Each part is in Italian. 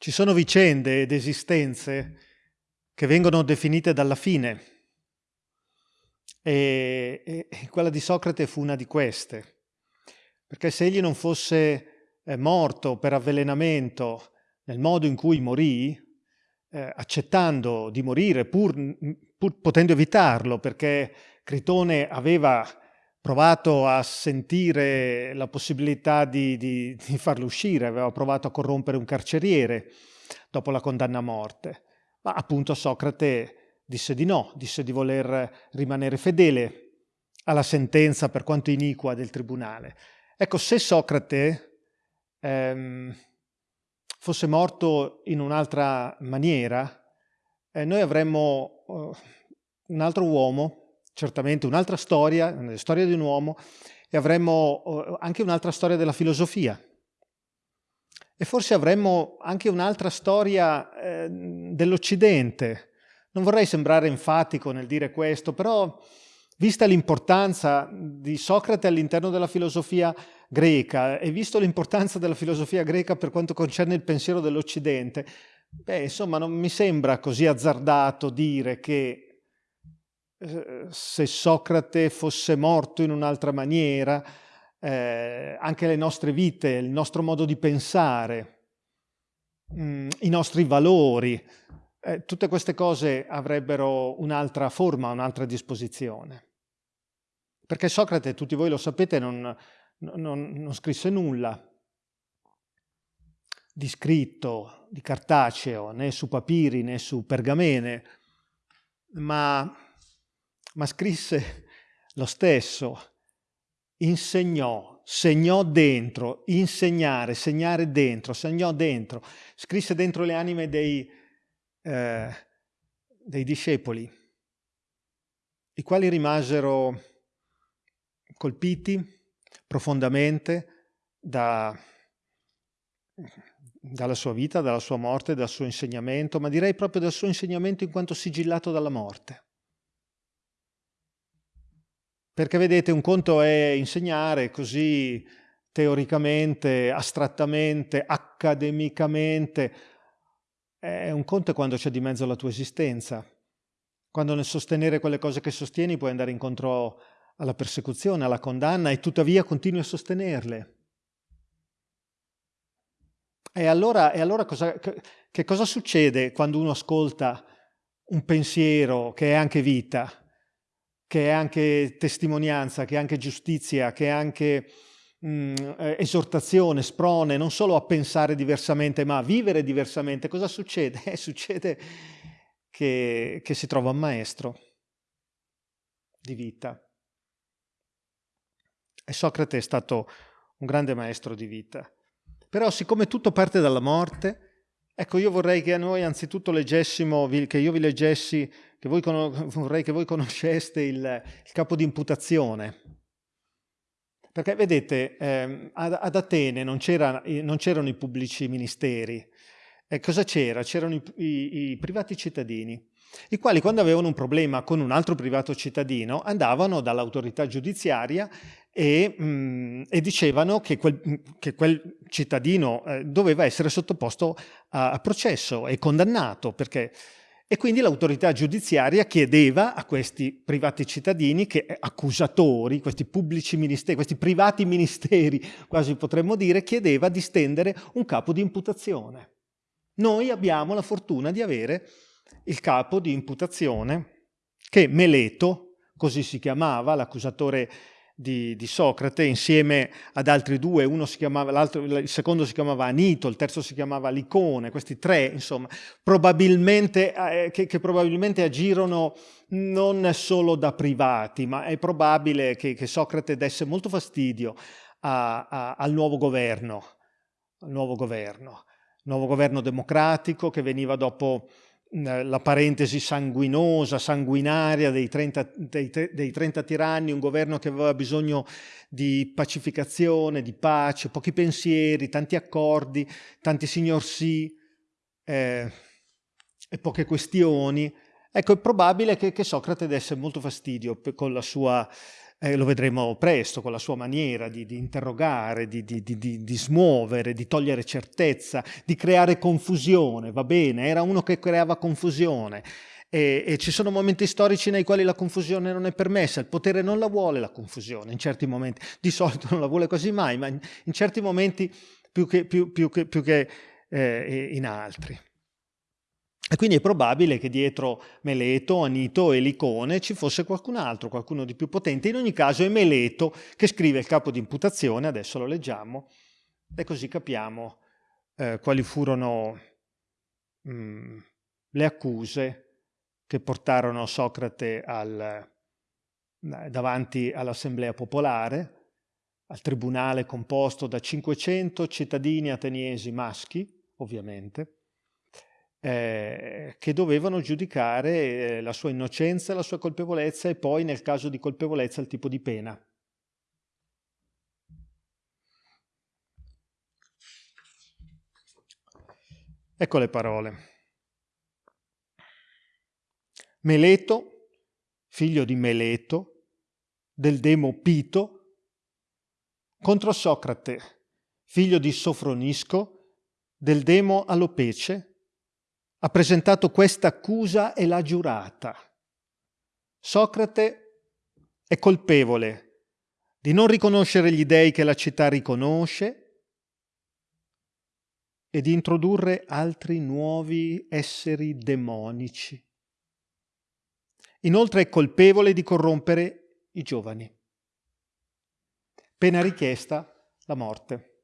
Ci sono vicende ed esistenze che vengono definite dalla fine. E, e, quella di Socrate fu una di queste, perché se egli non fosse eh, morto per avvelenamento nel modo in cui morì, eh, accettando di morire pur, pur potendo evitarlo, perché Critone aveva provato a sentire la possibilità di, di, di, farlo uscire, aveva provato a corrompere un carceriere dopo la condanna a morte, ma appunto Socrate disse di no, disse di voler rimanere fedele alla sentenza per quanto iniqua del tribunale. Ecco, se Socrate ehm, fosse morto in un'altra maniera, eh, noi avremmo uh, un altro uomo certamente un'altra storia, la storia di un uomo, e avremmo eh, anche un'altra storia della filosofia. E forse avremmo anche un'altra storia eh, dell'Occidente. Non vorrei sembrare enfatico nel dire questo, però vista l'importanza di Socrate all'interno della filosofia greca e visto l'importanza della filosofia greca per quanto concerne il pensiero dell'Occidente, beh, insomma, non mi sembra così azzardato dire che se Socrate fosse morto in un'altra maniera, eh, anche le nostre vite, il nostro modo di pensare, mh, mm, i nostri valori, eh, tutte queste cose avrebbero un'altra forma, un'altra disposizione. Perché Socrate, tutti voi lo sapete, non, non, non scrisse nulla di scritto, di cartaceo, né su papiri né su pergamene, ma ma scrisse lo stesso, insegnò, segnò dentro, insegnare, segnare dentro, segnò dentro, scrisse dentro le anime dei, eh, dei discepoli, i quali rimasero colpiti profondamente da, dalla sua vita, dalla sua morte, dal suo insegnamento, ma direi proprio dal suo insegnamento in quanto sigillato dalla morte. Perché vedete, un conto è insegnare così teoricamente, astrattamente, accademicamente. È un conto è quando c'è di mezzo la tua esistenza. Quando nel sostenere quelle cose che sostieni puoi andare incontro alla persecuzione, alla condanna e tuttavia continui a sostenerle. E allora, e allora cosa, che cosa succede quando uno ascolta un pensiero che è anche vita? Che è anche testimonianza, che è anche giustizia, che è anche mh, mm, eh, esortazione, sprone, non solo a pensare diversamente, ma a vivere diversamente. Cosa succede? Eh, succede che, che si trova un maestro di vita. E Socrate è stato un grande maestro di vita. Però siccome tutto parte dalla morte, ecco io vorrei che noi anzitutto leggessimo, che io vi leggessi che voi, vorrei che voi conosceste il, il capo di imputazione. Perché vedete, eh, ad, ad, Atene non, c'erano i pubblici ministeri. E cosa c'era? C'erano i, i, i privati cittadini i quali quando avevano un problema con un altro privato cittadino andavano dall'autorità giudiziaria e, mh, mm, e, dicevano che quel, che quel cittadino eh, doveva essere sottoposto a, a, processo e condannato perché e quindi l'autorità giudiziaria chiedeva a questi privati cittadini, che, eh, accusatori, questi pubblici ministeri, questi privati ministeri, quasi potremmo dire, chiedeva di stendere un capo di imputazione. Noi abbiamo la fortuna di avere il capo di imputazione che Meleto, così si chiamava, l'accusatore di, di, Socrate insieme ad altri due, chiamava, il secondo si chiamava Anito, il terzo si chiamava Licone, questi tre insomma, probabilmente, eh, che, che, probabilmente agirono non solo da privati, ma è probabile che, che Socrate desse molto fastidio a, a, al nuovo governo, al nuovo governo, nuovo governo democratico che veniva dopo la parentesi sanguinosa, sanguinaria dei 30, dei, dei 30, tiranni, un governo che aveva bisogno di pacificazione, di pace, pochi pensieri, tanti accordi, tanti signor sì eh, e poche questioni. Ecco, è probabile che, che Socrate desse molto fastidio con la sua eh, lo vedremo presto con la sua maniera di, di interrogare, di, di, di, smuovere, di togliere certezza, di creare confusione, va bene, era uno che creava confusione. E, e, ci sono momenti storici nei quali la confusione non è permessa, il potere non la vuole la confusione, in certi momenti, di solito non la vuole quasi mai, ma in, in certi momenti più che, più, più che, più che eh, in altri. E quindi è probabile che dietro Meleto, Anito e Licone ci fosse qualcun altro, qualcuno di più potente. In ogni caso è Meleto che scrive il capo di imputazione, adesso lo leggiamo, e così capiamo eh, quali furono mh, mm, le accuse che portarono Socrate al, eh, davanti all'assemblea popolare, al tribunale composto da 500 cittadini ateniesi maschi, ovviamente, eh, che dovevano giudicare eh, la sua innocenza, la sua colpevolezza e poi nel caso di colpevolezza il tipo di pena. Ecco le parole. Meleto, figlio di Meleto, del demo Pito, contro Socrate, figlio di Sofronisco, del demo Alopece, ha presentato questa accusa e l'ha giurata. Socrate è colpevole di non riconoscere gli dei che la città riconosce e di introdurre altri nuovi esseri demonici. Inoltre è colpevole di corrompere i giovani. Pena richiesta la morte.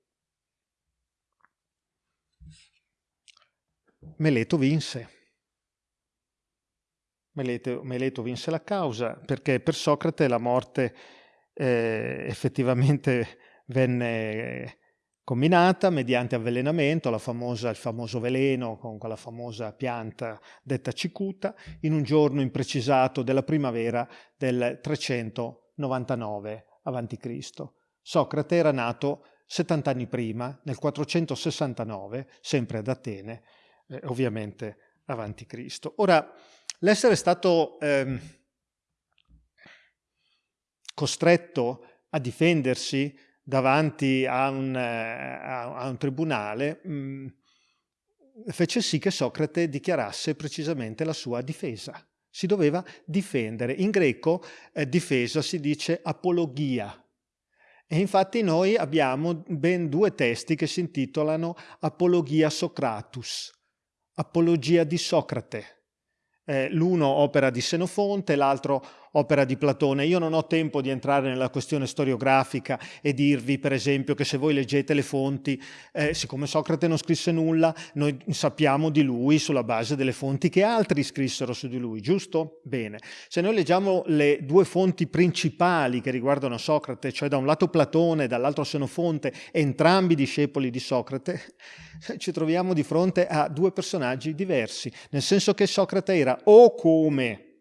Meleto vinse. Meleto, Meleto, vinse la causa perché per Socrate la morte eh, effettivamente venne combinata mediante avvelenamento, famosa, il famoso veleno con quella famosa pianta detta cicuta, in un giorno imprecisato della primavera del 399 a.C. Socrate era nato 70 anni prima, nel 469, sempre ad Atene, eh, ovviamente avanti Cristo. Ora, l'essere stato ehm, costretto a difendersi davanti a un, eh, a un tribunale mh, mm, fece sì che Socrate dichiarasse precisamente la sua difesa. Si doveva difendere. In greco eh, difesa si dice apologia. E infatti noi abbiamo ben due testi che si intitolano Apologia Socratus, Apologia di Socrate. Eh, l'uno opera di Senofonte, l'altro opera di Platone. Io non ho tempo di entrare nella questione storiografica e dirvi, per esempio, che se voi leggete le fonti, eh, siccome Socrate non scrisse nulla, noi sappiamo di lui sulla base delle fonti che altri scrissero su di lui, giusto? Bene. Se noi leggiamo le due fonti principali che riguardano Socrate, cioè da un lato Platone e dall'altro Senofonte, entrambi discepoli di Socrate, ci troviamo di fronte a due personaggi diversi, nel senso che Socrate era o come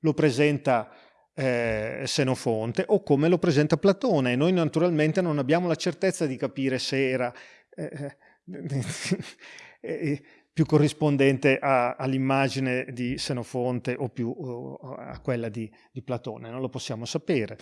lo presenta eh, Senofonte o come lo presenta Platone e noi naturalmente non abbiamo la certezza di capire se era eh, eh, più corrispondente all'immagine di Senofonte o più o a quella di, di Platone, non lo possiamo sapere.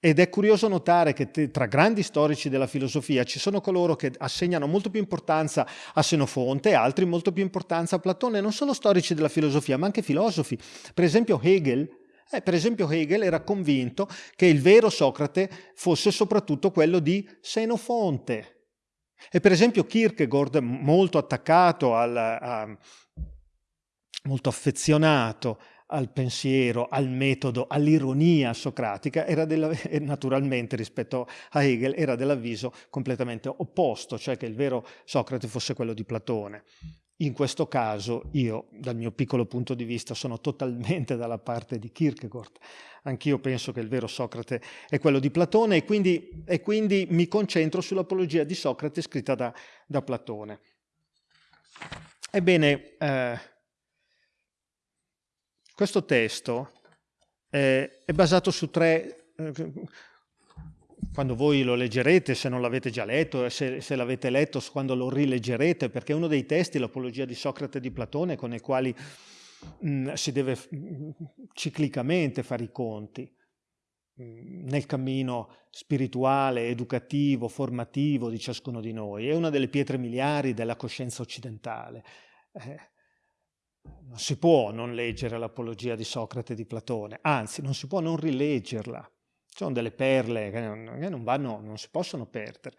Ed è curioso notare che tra grandi storici della filosofia ci sono coloro che assegnano molto più importanza a Senofonte altri molto più importanza a Platone, non solo storici della filosofia, ma anche filosofi. Per esempio Hegel, eh, per esempio Hegel era convinto che il vero Socrate fosse soprattutto quello di Senofonte. E per esempio Kierkegaard, molto attaccato, al, a, molto affezionato al pensiero, al metodo, all'ironia socratica, era della, naturalmente rispetto a Hegel era dell'avviso completamente opposto, cioè che il vero Socrate fosse quello di Platone. In questo caso io, dal mio piccolo punto di vista, sono totalmente dalla parte di Kierkegaard. Anch'io penso che il vero Socrate è quello di Platone e quindi, e quindi mi concentro sull'apologia di Socrate scritta da, da Platone. Ebbene, eh, questo testo eh, è basato su tre... Eh, quando voi lo leggerete, se non l'avete già letto, e se, se l'avete letto, quando lo rileggerete, perché è uno dei testi, l'Apologia di Socrate e di Platone, con i quali mh, si deve mh, ciclicamente fare i conti. nel cammino spirituale, educativo, formativo di ciascuno di noi. È una delle pietre miliari della coscienza occidentale. Eh, non si può non leggere l'apologia di Socrate e di Platone, anzi non si può non rileggerla. Ci sono delle perle che non, vanno, non si possono perdere.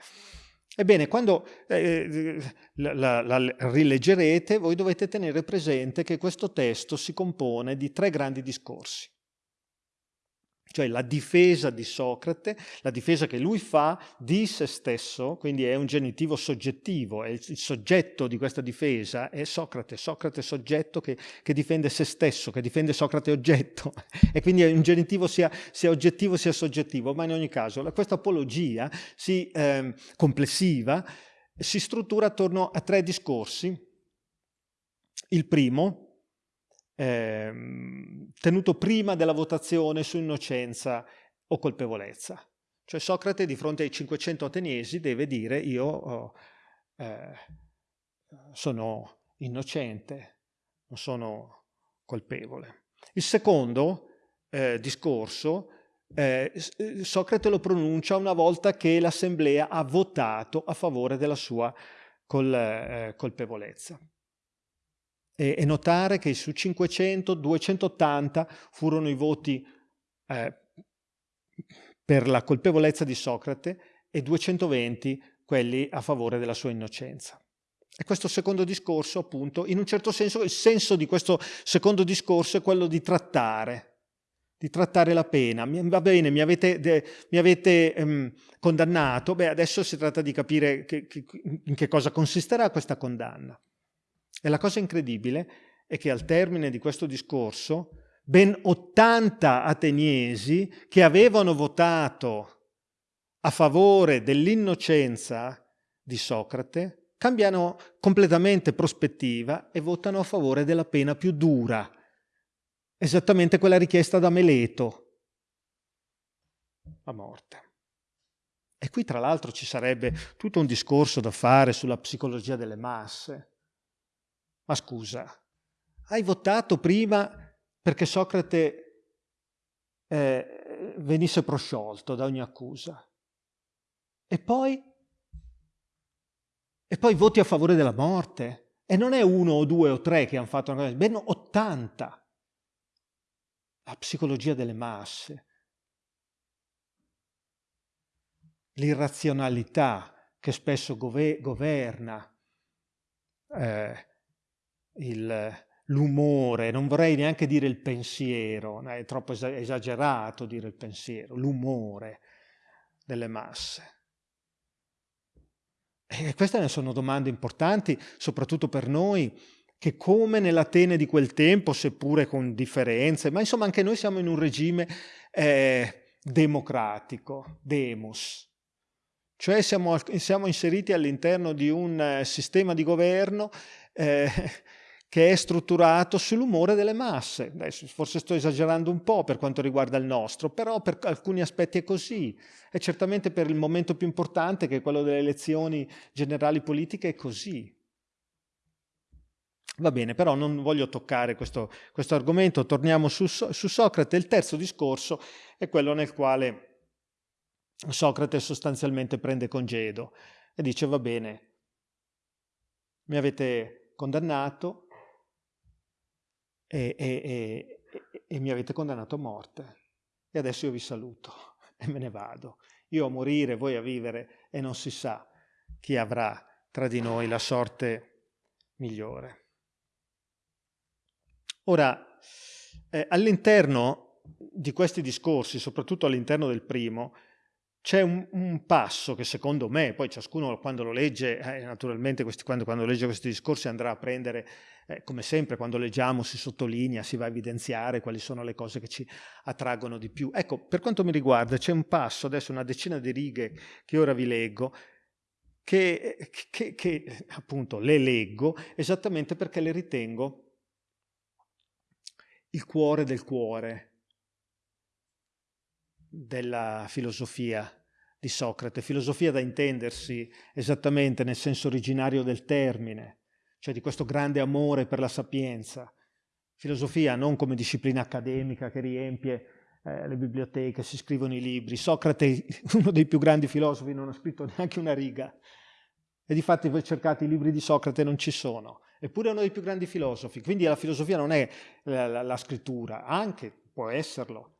Ebbene, quando eh, la, la, la rileggerete, voi dovete tenere presente che questo testo si compone di tre grandi discorsi cioè la difesa di Socrate, la difesa che lui fa di se stesso, quindi è un genitivo soggettivo, è il, soggetto di questa difesa è Socrate, Socrate soggetto che, che, difende se stesso, che difende Socrate oggetto, e quindi è un genitivo sia, sia oggettivo sia soggettivo, ma in ogni caso questa apologia si, eh, complessiva si struttura attorno a tre discorsi. Il primo, eh, tenuto prima della votazione su innocenza o colpevolezza. Cioè Socrate di fronte ai 500 ateniesi deve dire io oh, eh, sono innocente, non sono colpevole. Il secondo eh, discorso eh, Socrate lo pronuncia una volta che l'assemblea ha votato a favore della sua col, eh, colpevolezza e, e notare che su 500, 280 furono i voti eh, per la colpevolezza di Socrate e 220 quelli a favore della sua innocenza. E questo secondo discorso, appunto, in un certo senso, il senso di questo secondo discorso è quello di trattare, di trattare la pena. Va bene, mi avete, de, mi avete um, condannato, beh, adesso si tratta di capire che, che, in che cosa consisterà questa condanna. E la cosa incredibile è che al termine di questo discorso ben 80 ateniesi che avevano votato a favore dell'innocenza di Socrate cambiano completamente prospettiva e votano a favore della pena più dura, esattamente quella richiesta da Meleto, la morte. E qui tra l'altro ci sarebbe tutto un discorso da fare sulla psicologia delle masse. Ma scusa, hai votato prima perché Socrate eh, venisse prosciolto da ogni accusa. E poi? E poi voti a favore della morte. E non è uno o due o tre che hanno fatto una cosa, ben 80. La psicologia delle masse. L'irrazionalità che spesso governa. Eh, l'umore, non vorrei neanche dire il pensiero, è troppo esagerato dire il pensiero, l'umore delle masse. E queste sono domande importanti, soprattutto per noi, che come nell'Atene di quel tempo, seppure con differenze, ma insomma anche noi siamo in un regime eh, democratico, demos, cioè siamo, siamo inseriti all'interno di un eh, sistema di governo eh, che è strutturato sull'umore delle masse. Adesso, forse sto esagerando un po' per quanto riguarda il nostro, però per alcuni aspetti è così. E certamente per il momento più importante, che è quello delle elezioni generali politiche, è così. Va bene, però non voglio toccare questo, questo argomento, torniamo su, su Socrate. Il terzo discorso è quello nel quale Socrate sostanzialmente prende congedo e dice va bene, mi avete condannato, e, e, e, e mi avete condannato a morte. E adesso io vi saluto e me ne vado. Io a morire, voi a vivere e non si sa chi avrà tra di noi la sorte migliore. Ora, eh, all'interno di questi discorsi, soprattutto all'interno del primo, c'è un, un, passo che secondo me, poi ciascuno quando lo legge, eh, naturalmente questi, quando, quando, legge questi discorsi andrà a prendere, eh, come sempre quando leggiamo si sottolinea, si va a evidenziare quali sono le cose che ci attraggono di più. Ecco, per quanto mi riguarda c'è un passo, adesso una decina di righe che ora vi leggo, che, che, che appunto le leggo esattamente perché le ritengo il cuore del cuore della filosofia di Socrate, filosofia da intendersi esattamente nel senso originario del termine, cioè di questo grande amore per la sapienza, filosofia non come disciplina accademica che riempie eh, le biblioteche, si scrivono i libri. Socrate, uno dei più grandi filosofi, non ha scritto neanche una riga. E di fatti voi cercate i libri di Socrate non ci sono. Eppure è uno dei più grandi filosofi. Quindi la filosofia non è la, la, la scrittura, anche può esserlo,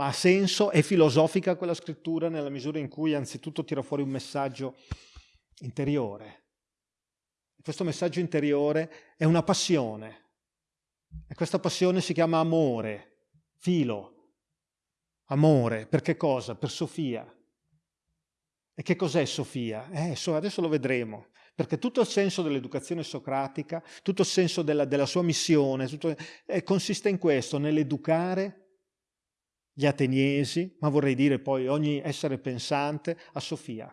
ma ha senso, è filosofica quella scrittura nella misura in cui anzitutto tira fuori un messaggio interiore. Questo messaggio interiore è una passione. E questa passione si chiama amore, filo, Amore, per che cosa? Per Sofia. E che cos'è Sofia? Eh, adesso lo vedremo, perché tutto il senso dell'educazione socratica, tutto il senso della, della sua missione, tutto, eh, consiste in questo, nell'educare gli ateniesi, ma vorrei dire poi ogni essere pensante, a Sofia.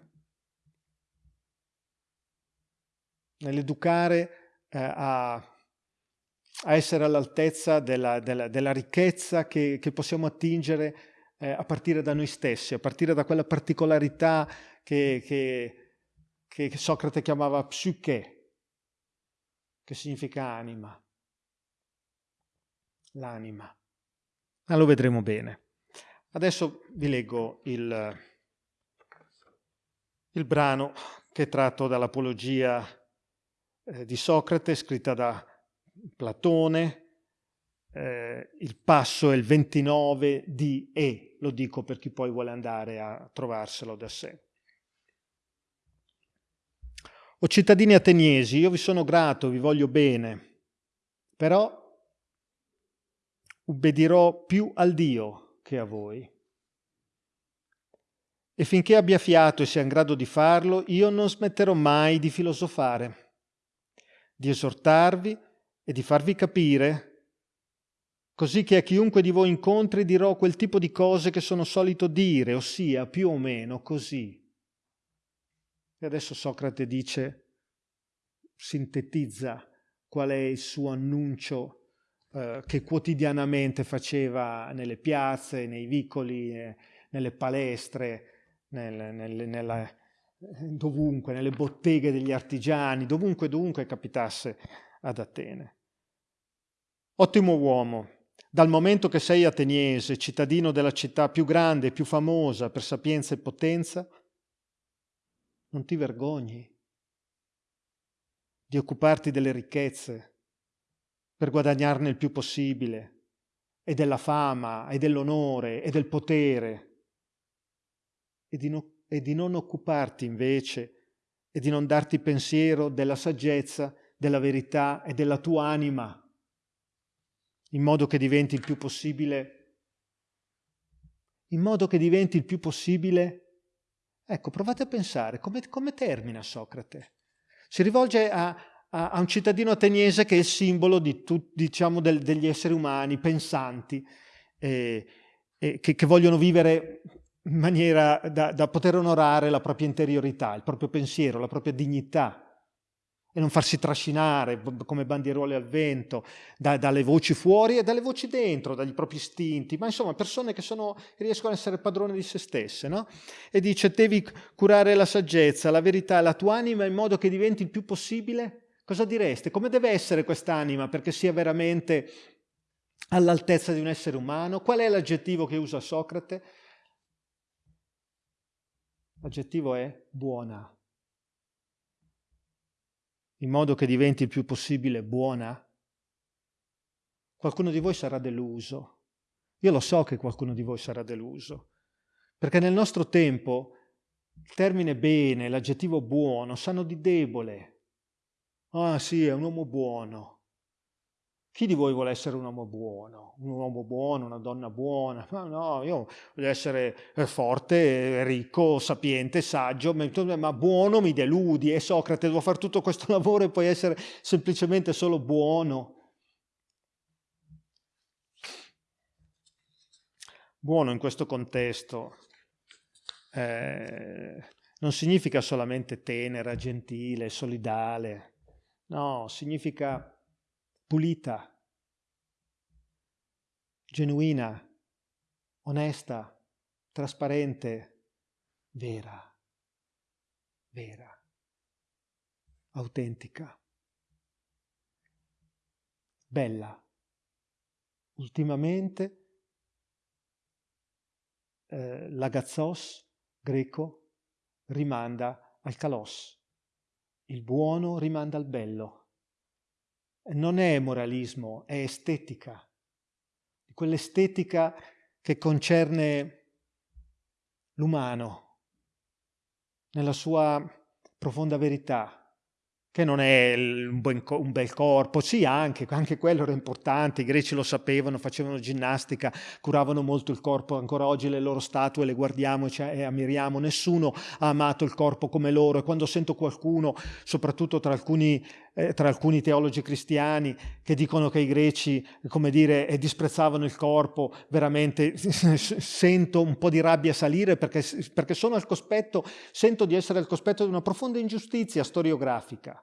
Nell'educare eh, a, a, essere all'altezza della, della, della ricchezza che, che possiamo attingere eh, a partire da noi stessi, a partire da quella particolarità che, che, che Socrate chiamava psiche, che significa anima, l'anima. Ma lo vedremo bene. Adesso vi leggo il, il brano che è tratto dall'Apologia eh, di Socrate, scritta da Platone, eh, il passo è il 29 di E, lo dico per chi poi vuole andare a trovarselo da sé. O cittadini ateniesi, io vi sono grato, vi voglio bene, però ubbedirò più al Dio che a voi. E finché abbia fiato e sia in grado di farlo, io non smetterò mai di filosofare, di esortarvi e di farvi capire così che a chiunque di voi incontri dirò quel tipo di cose che sono solito dire, ossia più o meno così. E adesso Socrate dice, sintetizza qual è il suo annuncio eh, che quotidianamente faceva nelle piazze, nei vicoli, eh, nelle palestre, nel, nel, nella, dovunque, nelle botteghe degli artigiani, dovunque, dovunque capitasse ad Atene. Ottimo uomo, dal momento che sei ateniese, cittadino della città più grande e più famosa per sapienza e potenza, non ti vergogni di occuparti delle ricchezze per guadagnarne il più possibile, e della fama, e dell'onore, e del potere, e di, no, e di non occuparti invece, e di non darti pensiero della saggezza, della verità e della tua anima in modo che diventi il più possibile, in modo che diventi il più possibile, ecco, provate a pensare come, come termina Socrate. Si rivolge a, a, a, un cittadino ateniese che è il simbolo di tu, diciamo, del, degli esseri umani pensanti, eh, eh, che, che, vogliono vivere in maniera da, da poter onorare la propria interiorità, il proprio pensiero, la propria dignità e non farsi trascinare come bandierole al vento da, dalle voci fuori e dalle voci dentro, dagli propri istinti, ma insomma persone che sono, riescono ad essere padrone di se stesse. No? E dice, devi curare la saggezza, la verità, la tua anima in modo che diventi il più possibile. Cosa direste? Come deve essere quest'anima perché sia veramente all'altezza di un essere umano? Qual è l'aggettivo che usa Socrate? L'aggettivo è buona in modo che diventi il più possibile buona, qualcuno di voi sarà deluso. Io lo so che qualcuno di voi sarà deluso, perché nel nostro tempo il termine bene, l'aggettivo buono, sanno di debole. Ah sì, è un uomo buono. Chi di voi vuole essere un uomo buono? Un uomo buono, una donna buona? Ma no, io voglio essere eh, forte, ricco, sapiente, saggio, ma buono mi deludi. E Socrate, devo fare tutto questo lavoro e poi essere semplicemente solo buono. Buono in questo contesto eh, non significa solamente tenera, gentile, solidale. No, significa pulita, genuina, onesta, trasparente, vera, vera, autentica, bella. Ultimamente eh, l'agazos greco rimanda al kalos, il buono rimanda al bello. Non è moralismo, è estetica, quell'estetica che concerne l'umano nella sua profonda verità, che non è un, bel corpo, sì anche, anche quello era importante, i greci lo sapevano, facevano ginnastica, curavano molto il corpo, ancora oggi le loro statue le guardiamo e ammiriamo, nessuno ha amato il corpo come loro e quando sento qualcuno, soprattutto tra alcuni, eh, tra alcuni teologi cristiani, che dicono che i greci, come dire, eh, disprezzavano il corpo, veramente sento un po' di rabbia salire perché, perché sono al cospetto, sento di essere al cospetto di una profonda ingiustizia storiografica.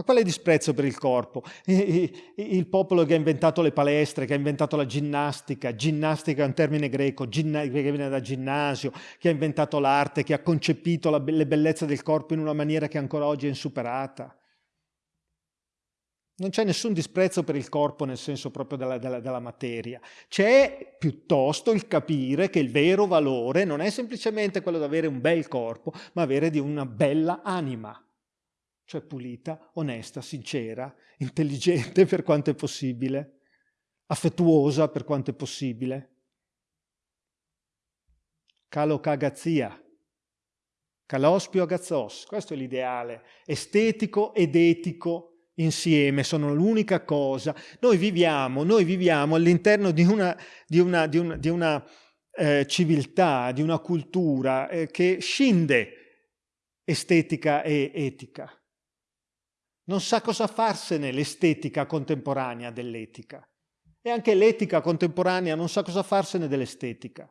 Ma quale disprezzo per il corpo? Il popolo che ha inventato le palestre, che ha inventato la ginnastica, ginnastica è un termine greco, che viene da ginnasio, che ha inventato l'arte, che ha concepito le bellezze del corpo in una maniera che ancora oggi è insuperata. Non c'è nessun disprezzo per il corpo nel senso proprio della, della, della, materia. C'è piuttosto il capire che il vero valore non è semplicemente quello di avere un bel corpo, ma avere di una bella anima cioè pulita, onesta, sincera, intelligente per quanto è possibile, affettuosa per quanto è possibile. Calocagazia, calospio agazzos, questo è l'ideale, estetico ed etico insieme, sono l'unica cosa. Noi viviamo, noi viviamo all'interno di una, di una, di una, di una eh, civiltà, di una cultura eh, che scinde estetica e etica non sa cosa farsene l'estetica contemporanea dell'etica. E anche l'etica contemporanea non sa cosa farsene dell'estetica.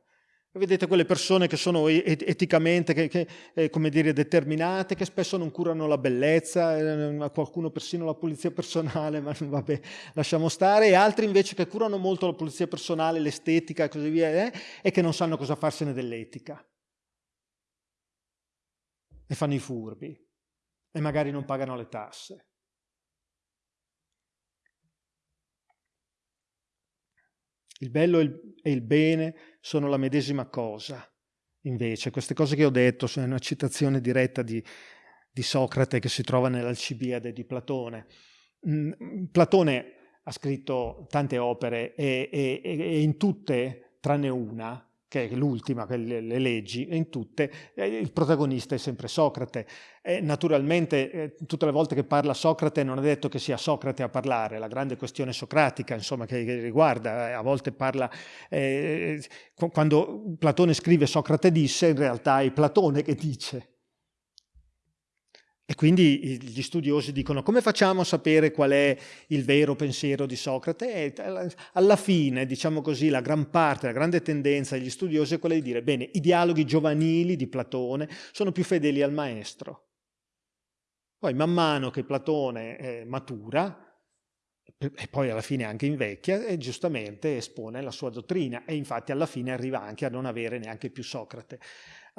Vedete quelle persone che sono eticamente che, che, eh, come dire, determinate, che spesso non curano la bellezza, eh, qualcuno persino la pulizia personale, ma vabbè, lasciamo stare, e altri invece che curano molto la pulizia personale, l'estetica e così via, eh, e che non sanno cosa farsene dell'etica. E fanno i furbi, e magari non pagano le tasse. Il bello e il bene sono la medesima cosa. Invece, queste cose che ho detto sono una citazione diretta di, di Socrate che si trova nell'Alcibiade di Platone. Mm, Platone ha scritto tante opere e, e, e in tutte, tranne una, che è l'ultima, le, le leggi, in tutte eh, il protagonista è sempre Socrate. E naturalmente eh, tutte le volte che parla Socrate non è detto che sia Socrate a parlare, la grande questione socratica insomma, che, che riguarda, eh, a volte parla, eh, quando Platone scrive Socrate disse, in realtà è Platone che dice. E quindi gli studiosi dicono come facciamo a sapere qual è il vero pensiero di Socrate? E alla fine, diciamo così, la gran parte, la grande tendenza degli studiosi è quella di dire bene, i dialoghi giovanili di Platone sono più fedeli al maestro. Poi man mano che Platone eh, matura, e poi alla fine anche invecchia, e giustamente espone la sua dottrina e infatti alla fine arriva anche a non avere neanche più Socrate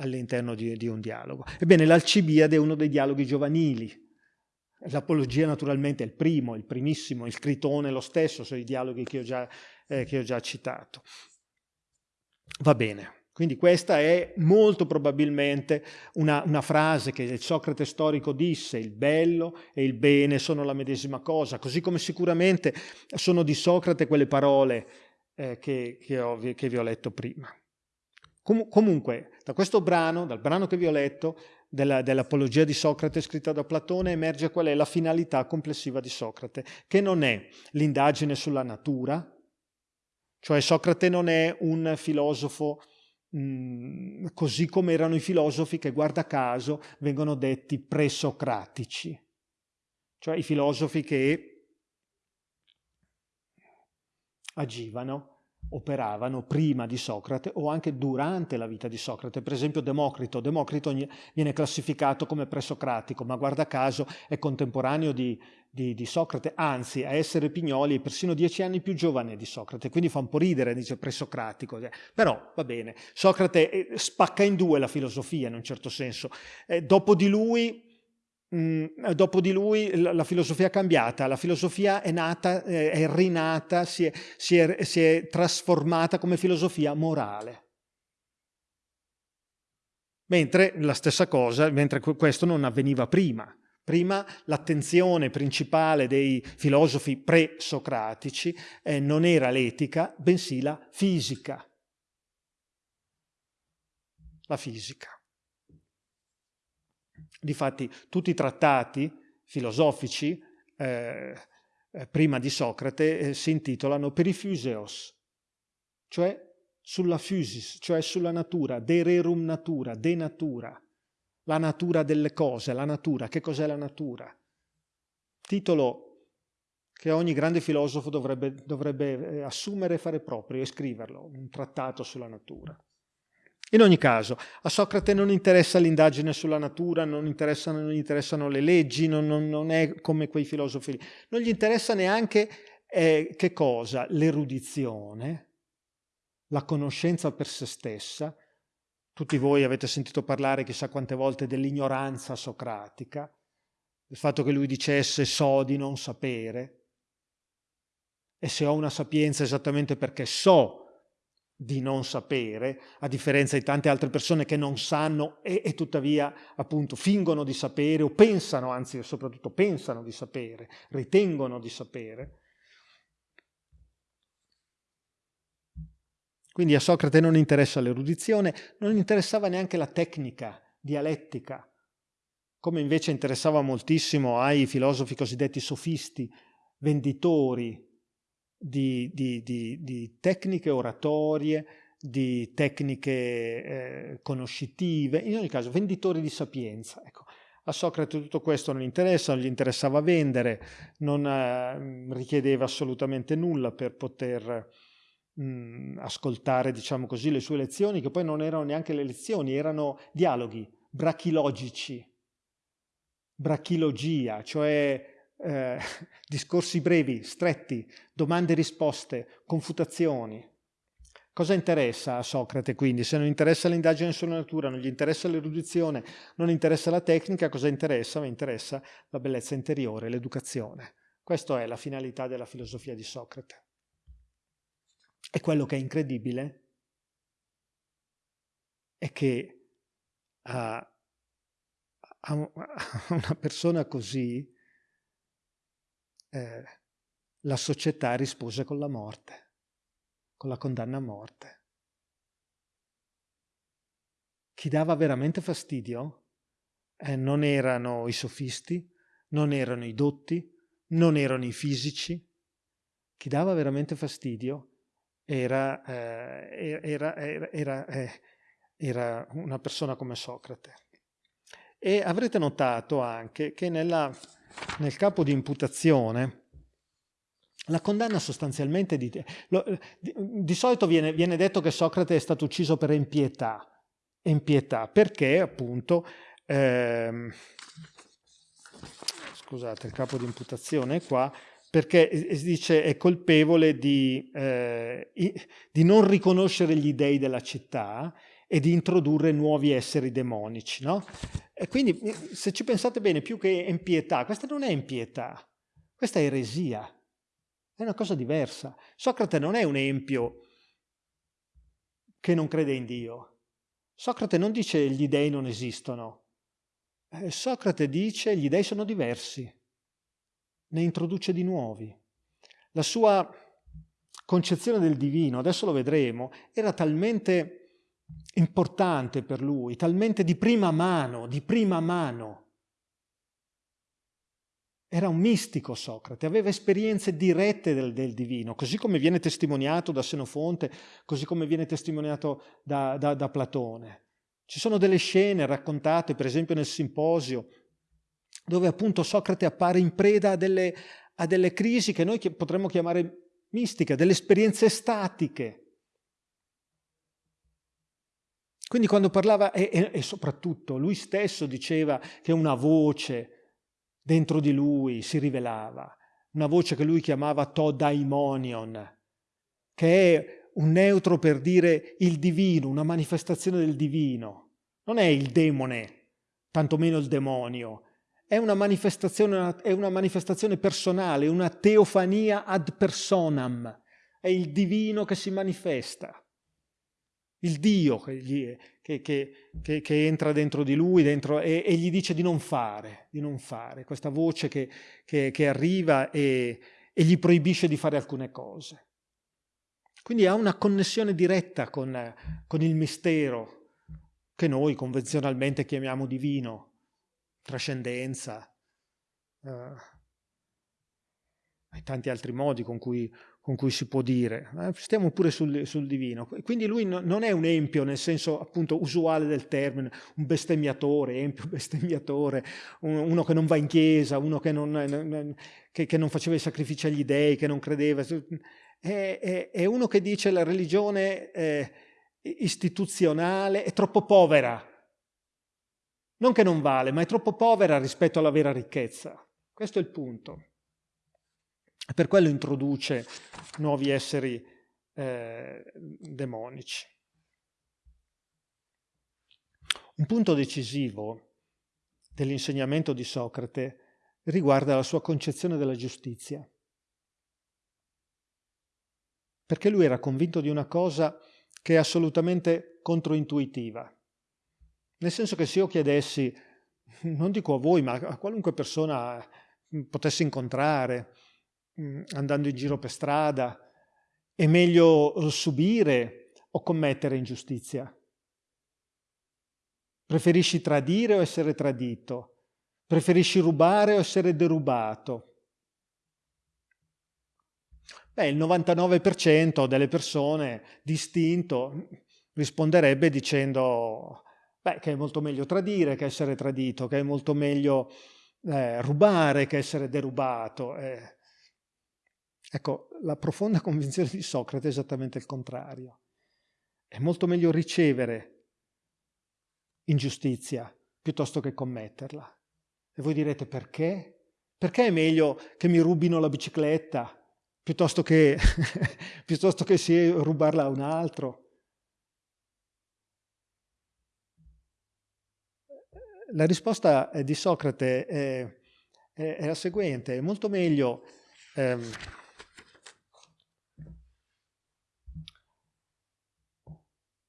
all'interno di, di, un dialogo. Ebbene, l'Alcibiade è uno dei dialoghi giovanili. L'Apologia naturalmente è il primo, il primissimo, il Critone lo stesso, sono i dialoghi che ho già, eh, che ho già citato. Va bene. Quindi questa è molto probabilmente una, una, frase che il Socrate storico disse, il bello e il bene sono la medesima cosa, così come sicuramente sono di Socrate quelle parole eh, che, che, ho, che vi ho letto prima. Com comunque, da questo brano, dal brano che vi ho letto, dell'Apologia di Socrate scritta da Platone, emerge qual è la finalità complessiva di Socrate, che non è l'indagine sulla natura, cioè Socrate non è un filosofo mh, mm, così come erano i filosofi che, guarda caso, vengono detti presocratici, cioè i filosofi che agivano operavano prima di Socrate o anche durante la vita di Socrate. Per esempio Democrito. Democrito viene classificato come presocratico, ma guarda caso è contemporaneo di, di, di, Socrate, anzi a essere Pignoli è persino dieci anni più giovane di Socrate, quindi fa un po' ridere, dice presocratico. Però va bene, Socrate eh, spacca in due la filosofia in un certo senso. Eh, dopo di lui Mm, dopo di lui la, filosofia è cambiata, la filosofia è nata, è rinata, si è, si, è, si è trasformata come filosofia morale. Mentre la stessa cosa, mentre questo non avveniva prima. Prima l'attenzione principale dei filosofi pre-socratici eh, non era l'etica, bensì la fisica. La fisica. Difatti tutti i trattati filosofici eh, eh, prima di Socrate eh, si intitolano Perifuseos, cioè sulla physis, cioè sulla natura, de rerum natura, de natura, la natura delle cose, la natura, che cos'è la natura? Titolo che ogni grande filosofo dovrebbe, dovrebbe eh, assumere e fare proprio e scriverlo, un trattato sulla natura. In ogni caso, a Socrate non interessa l'indagine sulla natura, non, interessano, non gli interessano le leggi, non, non, non, è come quei filosofi lì. Non gli interessa neanche eh, che cosa? L'erudizione, la conoscenza per se stessa. Tutti voi avete sentito parlare chissà quante volte dell'ignoranza socratica, il fatto che lui dicesse so di non sapere, e se ho una sapienza esattamente perché so di non sapere, a differenza di tante altre persone che non sanno e, e, tuttavia appunto fingono di sapere o pensano, anzi soprattutto pensano di sapere, ritengono di sapere. Quindi a Socrate non interessa l'erudizione, non interessava neanche la tecnica dialettica, come invece interessava moltissimo ai filosofi cosiddetti sofisti, venditori, di, di, di, di tecniche oratorie, di tecniche eh, conoscitive, in ogni caso venditori di sapienza. Ecco. A Socrate tutto questo non interessa, non gli interessava vendere, non eh, richiedeva assolutamente nulla per poter mh, mm, ascoltare, diciamo così, le sue lezioni, che poi non erano neanche le lezioni, erano dialoghi brachilogici, brachilogia, cioè eh, discorsi brevi, stretti, domande e risposte, confutazioni. Cosa interessa a Socrate quindi? Se non interessa l'indagine sulla natura, non gli interessa l'erudizione, non interessa la tecnica, cosa interessa? Mi interessa la bellezza interiore, l'educazione. Questa è la finalità della filosofia di Socrate. E quello che è incredibile è che a, a una persona così eh, la società rispose con la morte, con la condanna a morte. Chi dava veramente fastidio eh, non erano i sofisti, non erano i dotti, non erano i fisici. Chi dava veramente fastidio era, eh, era, era, era eh, una persona come Socrate. E avrete notato anche che nella nel capo di imputazione la condanna sostanzialmente di, lo, di, di solito viene, viene, detto che Socrate è stato ucciso per impietà, impietà perché appunto ehm, scusate il capo di imputazione è qua perché dice è colpevole di, eh, di non riconoscere gli dei della città e di introdurre nuovi esseri demonici. No? E quindi se ci pensate bene, più che impietà, questa non è impietà, questa è eresia, è una cosa diversa. Socrate non è un empio che non crede in Dio. Socrate non dice gli dei non esistono. Eh, Socrate dice gli dei sono diversi, ne introduce di nuovi. La sua concezione del divino, adesso lo vedremo, era talmente importante per lui, talmente di prima mano, di prima mano. Era un mistico Socrate, aveva esperienze dirette del, del, divino, così come viene testimoniato da Senofonte, così come viene testimoniato da, da, da Platone. Ci sono delle scene raccontate, per esempio nel Simposio, dove appunto Socrate appare in preda a delle, a delle crisi che noi potremmo chiamare mistiche, delle esperienze statiche, quindi quando parlava, e, e, soprattutto lui stesso diceva che una voce dentro di lui si rivelava, una voce che lui chiamava to daimonion, che è un neutro per dire il divino, una manifestazione del divino. Non è il demone, tantomeno il demonio, è una manifestazione, è una manifestazione personale, una teofania ad personam, è il divino che si manifesta, il Dio che, che, che, che entra dentro di lui dentro, e, e, gli dice di non fare, di non fare, questa voce che, arriva e, e gli proibisce di fare alcune cose. Quindi ha una connessione diretta con, con il mistero che noi convenzionalmente chiamiamo divino, trascendenza, eh, e tanti altri modi con cui, con cui si può dire. Eh, stiamo pure sul, sul, divino. Quindi lui no, non è un empio nel senso appunto usuale del termine, un bestemmiatore, empio bestemmiatore, un, uno che non va in chiesa, uno che non, non, che, che non, faceva i sacrifici agli dei, che non credeva. È, è, è uno che dice la religione eh, istituzionale è troppo povera non che non vale, ma è troppo povera rispetto alla vera ricchezza. Questo è il punto. Per quello introduce nuovi esseri eh, demonici. Un punto decisivo dell'insegnamento di Socrate riguarda la sua concezione della giustizia. Perché lui era convinto di una cosa che è assolutamente controintuitiva. Nel senso che se io chiedessi, non dico a voi, ma a qualunque persona mm, potessi incontrare mm, andando in giro per strada, è meglio subire o commettere ingiustizia? Preferisci tradire o essere tradito? Preferisci rubare o essere derubato? Beh, il 99% delle persone distinto risponderebbe dicendo Beh, che è molto meglio tradire che essere tradito, che è molto meglio eh, rubare che essere derubato. Eh. Ecco, la profonda convinzione di Socrate è esattamente il contrario. È molto meglio ricevere ingiustizia piuttosto che commetterla. E voi direte perché? Perché è meglio che mi rubino la bicicletta piuttosto che, piuttosto che sì, rubarla a un altro? La risposta di Socrate è, è, è la seguente, è molto meglio ehm,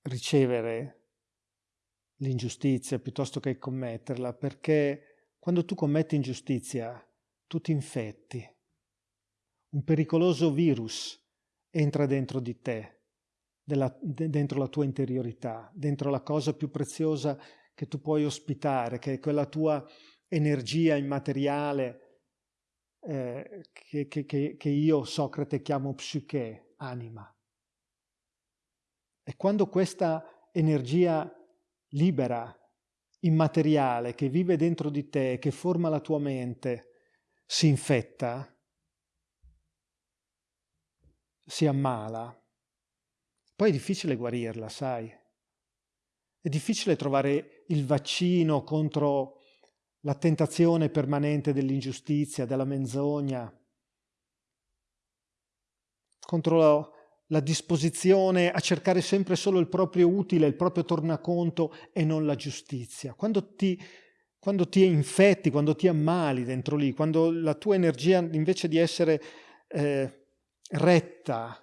ricevere l'ingiustizia piuttosto che commetterla, perché quando tu commetti ingiustizia tu ti infetti. Un pericoloso virus entra dentro di te, della, dentro la tua interiorità, dentro la cosa più preziosa che tu puoi ospitare, che è quella tua energia immateriale eh, che, che, che, io, Socrate, chiamo psiche, anima. E quando questa energia libera, immateriale, che vive dentro di te, che forma la tua mente, si infetta, si ammala, poi è difficile guarirla, sai? È difficile trovare il vaccino contro la tentazione permanente dell'ingiustizia, della menzogna, contro la, disposizione a cercare sempre solo il proprio utile, il proprio tornaconto e non la giustizia. Quando ti, quando ti infetti, quando ti ammali dentro lì, quando la tua energia invece di essere eh, retta,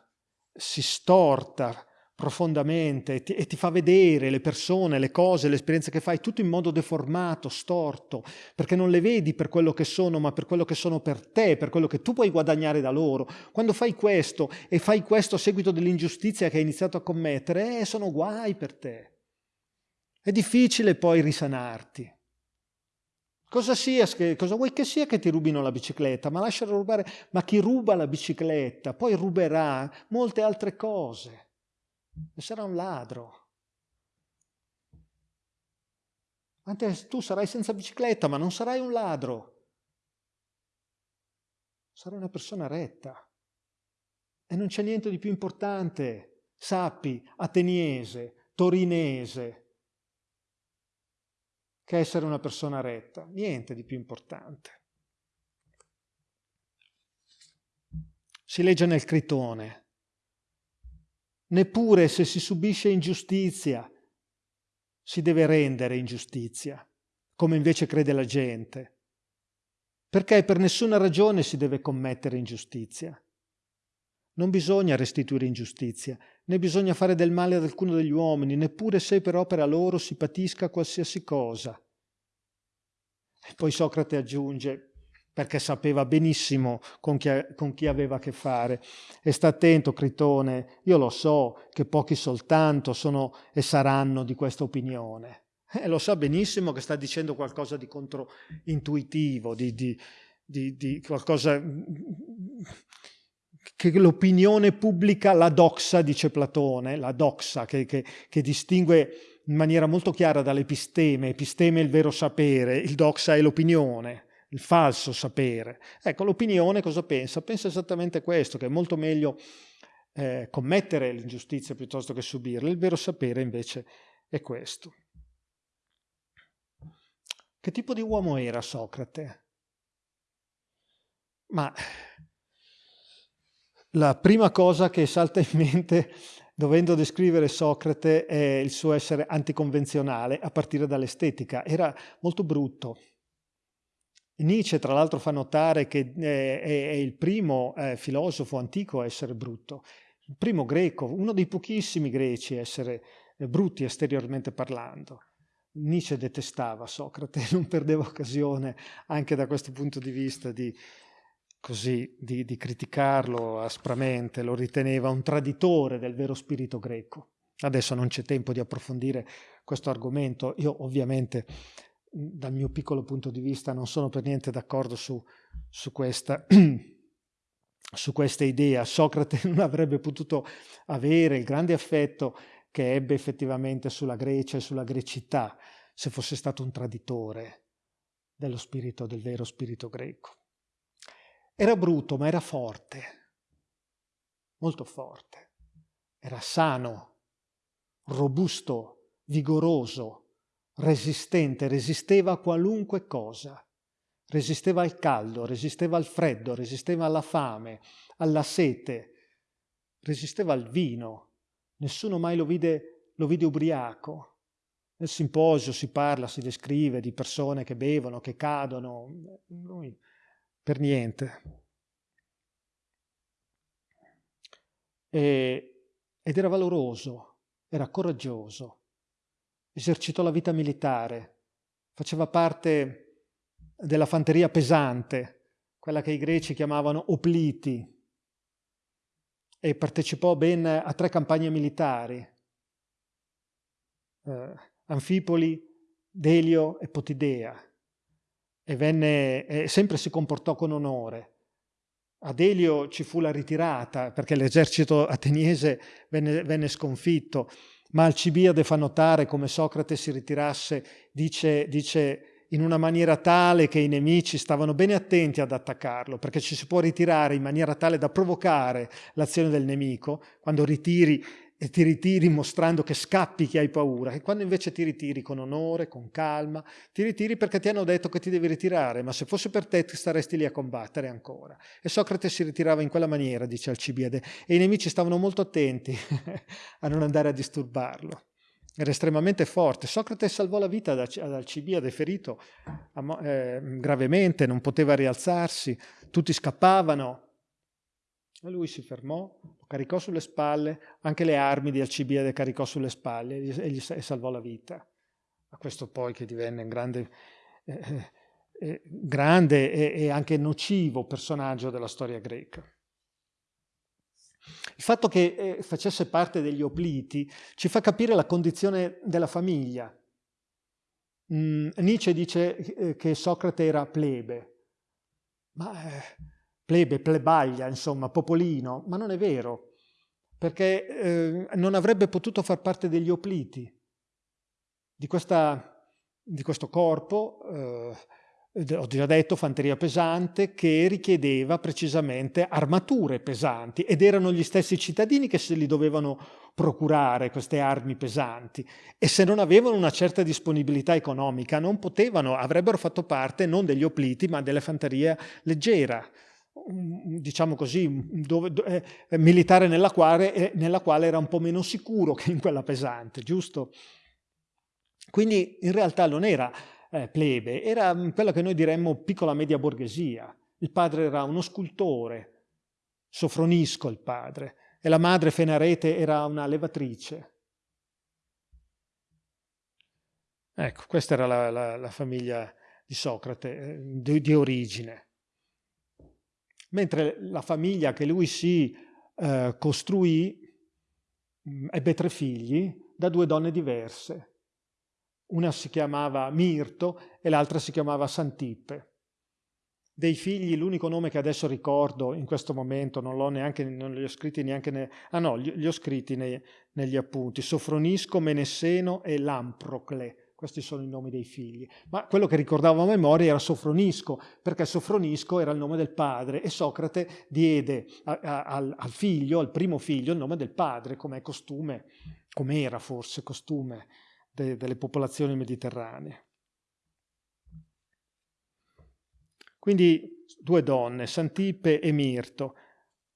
si storta, profondamente e ti, e ti, fa vedere le persone, le cose, le esperienze che fai, tutto in modo deformato, storto, perché non le vedi per quello che sono, ma per quello che sono per te, per quello che tu puoi guadagnare da loro. Quando fai questo e fai questo a seguito dell'ingiustizia che hai iniziato a commettere, eh, sono guai per te. È difficile poi risanarti. Cosa, sia, cosa vuoi che sia che ti rubino la bicicletta? Ma lascialo rubare. Ma chi ruba la bicicletta poi ruberà molte altre cose sarà un ladro. Tu sarai senza bicicletta, ma non sarai un ladro. Sarai una persona retta. E non c'è niente di più importante, sappi, ateniese, torinese, che essere una persona retta. Niente di più importante. Si legge nel Critone, Neppure se si subisce ingiustizia si deve rendere ingiustizia, come invece crede la gente. perché per nessuna ragione si deve commettere ingiustizia. Non bisogna restituire ingiustizia, né bisogna fare del male ad alcuno degli uomini, neppure se per opera loro si patisca qualsiasi cosa. E poi Socrate aggiunge, perché sapeva benissimo con chi, con chi, aveva a che fare. E sta attento, Critone, io lo so che pochi soltanto sono e saranno di questa opinione. E lo sa benissimo che sta dicendo qualcosa di controintuitivo, di, di, di, di qualcosa che l'opinione pubblica, la doxa, dice Platone, la doxa, che, che, che distingue in maniera molto chiara dall'episteme, episteme è il vero sapere, il doxa è l'opinione, il falso sapere. Ecco, l'opinione cosa pensa? Pensa esattamente questo, che è molto meglio eh, commettere l'ingiustizia piuttosto che subirla, il vero sapere invece è questo. Che tipo di uomo era Socrate? Ma la prima cosa che salta in mente dovendo descrivere Socrate è il suo essere anticonvenzionale a partire dall'estetica. Era molto brutto. Nietzsche tra l'altro fa notare che eh, è il primo eh, filosofo antico a essere brutto, il primo greco, uno dei pochissimi greci a essere eh, brutti esteriormente parlando. Nietzsche detestava Socrate, non perdeva occasione anche da questo punto di vista di, così di, di criticarlo aspramente, lo riteneva un traditore del vero spirito greco. Adesso non c'è tempo di approfondire questo argomento, io ovviamente dal mio piccolo punto di vista non sono per niente d'accordo su, su, questa, su questa idea. Socrate non avrebbe potuto avere il grande affetto che ebbe effettivamente sulla Grecia e sulla grecità se fosse stato un traditore dello spirito, del vero spirito greco. Era bruto, ma era forte, molto forte. Era sano, robusto, vigoroso, resistente, resisteva a qualunque cosa. Resisteva al caldo, resisteva al freddo, resisteva alla fame, alla sete, resisteva al vino. Nessuno mai lo vide, lo vide ubriaco. Nel simposio si parla, si descrive di persone che bevono, che cadono. Lui per niente. E, ed era valoroso, era coraggioso, esercitò la vita militare, faceva parte della fanteria pesante, quella che i greci chiamavano opliti, e partecipò ben a tre campagne militari, eh, Anfipoli, Delio e Potidea e venne, eh, sempre si comportò con onore. Ad Elio ci fu la ritirata perché l'esercito ateniese venne, venne sconfitto, ma Alcibiade fa notare come Socrate si ritirasse, dice, dice in una maniera tale che i nemici stavano bene attenti ad attaccarlo, perché ci si può ritirare in maniera tale da provocare l'azione del nemico, quando ritiri e ti ritiri mostrando che scappi che hai paura, e quando invece ti ritiri con onore, con calma, ti ritiri perché ti hanno detto che ti devi ritirare, ma se fosse per te staresti lì a combattere ancora. E Socrate si ritirava in quella maniera, dice Alcibiade, e i nemici stavano molto attenti a non andare a disturbarlo. Era estremamente forte. Socrate salvò la vita ad Alcibiade, ferito eh, gravemente, non poteva rialzarsi, tutti scappavano, lui si fermò, lo caricò sulle spalle, anche le armi di Alcibiade caricò sulle spalle e gli, salvò la vita. A questo poi che divenne un grande, eh, eh, eh, grande e, e anche nocivo personaggio della storia greca. Il fatto che eh, facesse parte degli opliti ci fa capire la condizione della famiglia. Mm, Nietzsche dice eh, che Socrate era plebe, ma eh, plebe, plebaglia, insomma, popolino, ma non è vero, perché eh, non avrebbe potuto far parte degli opliti, di, questa, di questo corpo, eh, ho già detto, fanteria pesante, che richiedeva precisamente armature pesanti ed erano gli stessi cittadini che se li dovevano procurare queste armi pesanti e se non avevano una certa disponibilità economica non potevano, avrebbero fatto parte non degli opliti ma della fanteria leggera diciamo così, dove, eh, militare nella quale, eh, nella quale era un po' meno sicuro che in quella pesante, giusto? Quindi in realtà non era eh, plebe, era quella che noi diremmo piccola media borghesia. Il padre era uno scultore, Sofronisco il padre, e la madre Fenarete era una levatrice. Ecco, questa era la, la, la famiglia di Socrate, eh, di, di, origine. Mentre la famiglia che lui si eh, costruì mm, ebbe tre figli da due donne diverse. Una si chiamava Mirto e l'altra si chiamava Santippe. Dei figli, l'unico nome che adesso ricordo in questo momento, non, l'ho neanche, non li ho scritti neanche... Ne, ah no, li ho scritti nei, negli appunti, Sofronisco, Menesseno e Lamprocle. Questi sono i nomi dei figli. Ma quello che ricordavo a memoria era Sofronisco, perché Sofronisco era il nome del padre e Socrate diede a, a, al, figlio, al primo figlio, il nome del padre, come è costume, come era forse costume de, delle popolazioni mediterranee. Quindi due donne, Santippe e Mirto,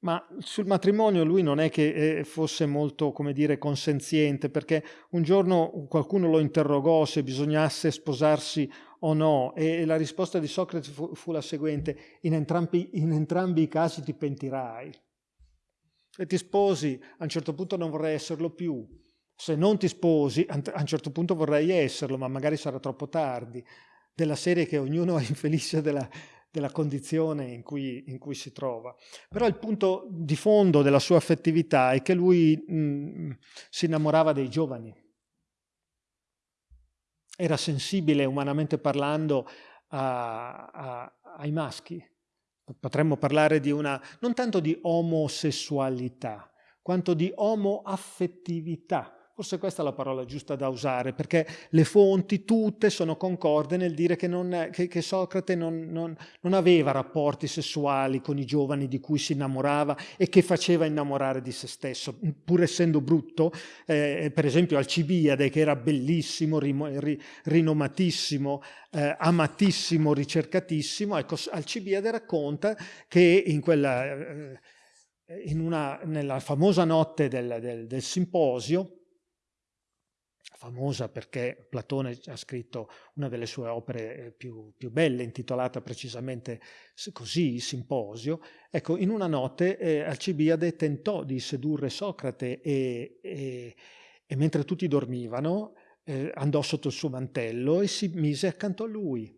ma sul matrimonio lui non è che eh, fosse molto, come dire, consenziente, perché un giorno qualcuno lo interrogò se bisognasse sposarsi o no, e la risposta di Socrate fu, fu la seguente, in entrambi, in entrambi i casi ti pentirai. Se ti sposi, a un certo punto non vorrei esserlo più, se non ti sposi, a un certo punto vorrei esserlo, ma magari sarà troppo tardi, della serie che ognuno è infelice della, della condizione in cui, in cui, si trova. Però il punto di fondo della sua affettività è che lui mh, mm, si innamorava dei giovani. Era sensibile, umanamente parlando, a, a, ai maschi. Potremmo parlare di una, non tanto di omosessualità, quanto di omoaffettività Forse questa è la parola giusta da usare, perché le fonti tutte sono concorde nel dire che, non, che, che Socrate non, non, non, aveva rapporti sessuali con i giovani di cui si innamorava e che faceva innamorare di se stesso, pur essendo brutto. Eh, per esempio Alcibiade, che era bellissimo, ri, rinomatissimo, eh, amatissimo, ricercatissimo, ecco, Alcibiade racconta che in quella... Eh, in una, nella famosa notte del, del, del simposio, famosa perché Platone ha scritto una delle sue opere eh, più, più belle, intitolata precisamente così, Simposio. Ecco, in una notte eh, Alcibiade tentò di sedurre Socrate e, e, e mentre tutti dormivano eh, andò sotto il suo mantello e si mise accanto a lui.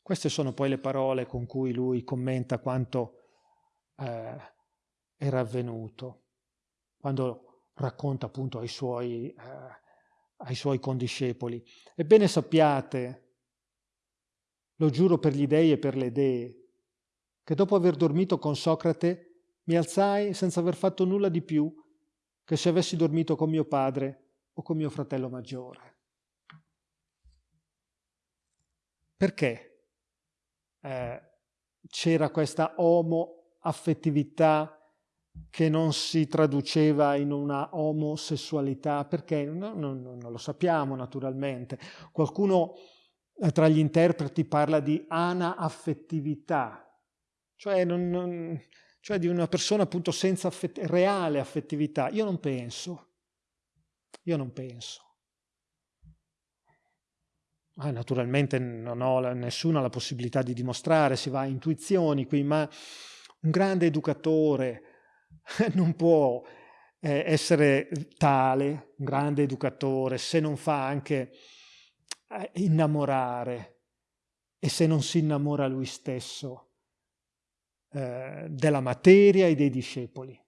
Queste sono poi le parole con cui lui commenta quanto eh, era avvenuto. Quando racconta appunto ai suoi, eh, ai suoi condiscepoli. Ebbene sappiate, lo giuro per gli dei e per le dee, che dopo aver dormito con Socrate mi alzai senza aver fatto nulla di più che se avessi dormito con mio padre o con mio fratello maggiore. Perché eh, c'era questa omo-affettività che non si traduceva in una omosessualità, perché no, no, no, non lo sappiamo naturalmente. Qualcuno eh, tra gli interpreti parla di anaaffettività, cioè, non, non, cioè di una persona appunto senza affett reale affettività. Io non penso, io non penso. Ah, naturalmente non ho la, nessuna la possibilità di dimostrare, si va a intuizioni qui, ma un grande educatore, non può eh, essere tale, un grande educatore, se non fa anche eh, innamorare e se non si innamora lui stesso eh, della materia e dei discepoli.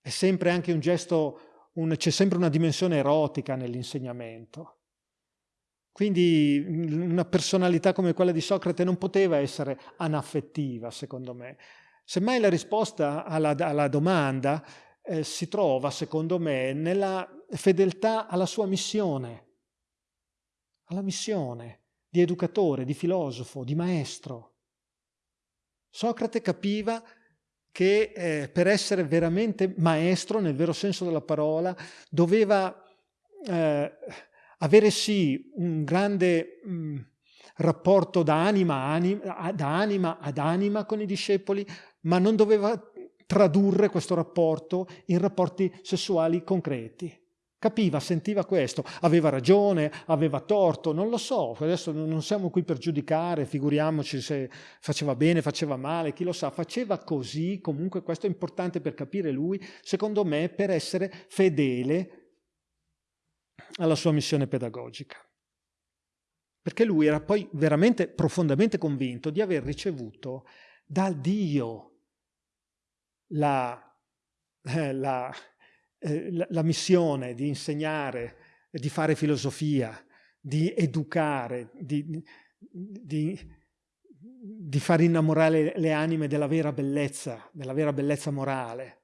È sempre anche un gesto, c'è sempre una dimensione erotica nell'insegnamento. Quindi una personalità come quella di Socrate non poteva essere anaffettiva, secondo me. Semmai la risposta alla, alla domanda eh, si trova, secondo me, nella fedeltà alla sua missione, alla missione di educatore, di filosofo, di maestro. Socrate capiva che eh, per essere veramente maestro, nel vero senso della parola, doveva eh, avere sì un grande mh, mm, rapporto da anima, anima, da anima ad anima con i discepoli, ma non doveva tradurre questo rapporto in rapporti sessuali concreti. Capiva, sentiva questo, aveva ragione, aveva torto, non lo so, adesso non siamo qui per giudicare, figuriamoci se faceva bene, faceva male, chi lo sa, faceva così, comunque questo è importante per capire lui, secondo me, per essere fedele alla sua missione pedagogica. Perché lui era poi veramente profondamente convinto di aver ricevuto da Dio la, eh, eh, la, la missione di insegnare, di fare filosofia, di educare, di, di, di far innamorare le anime della vera bellezza, della vera bellezza morale,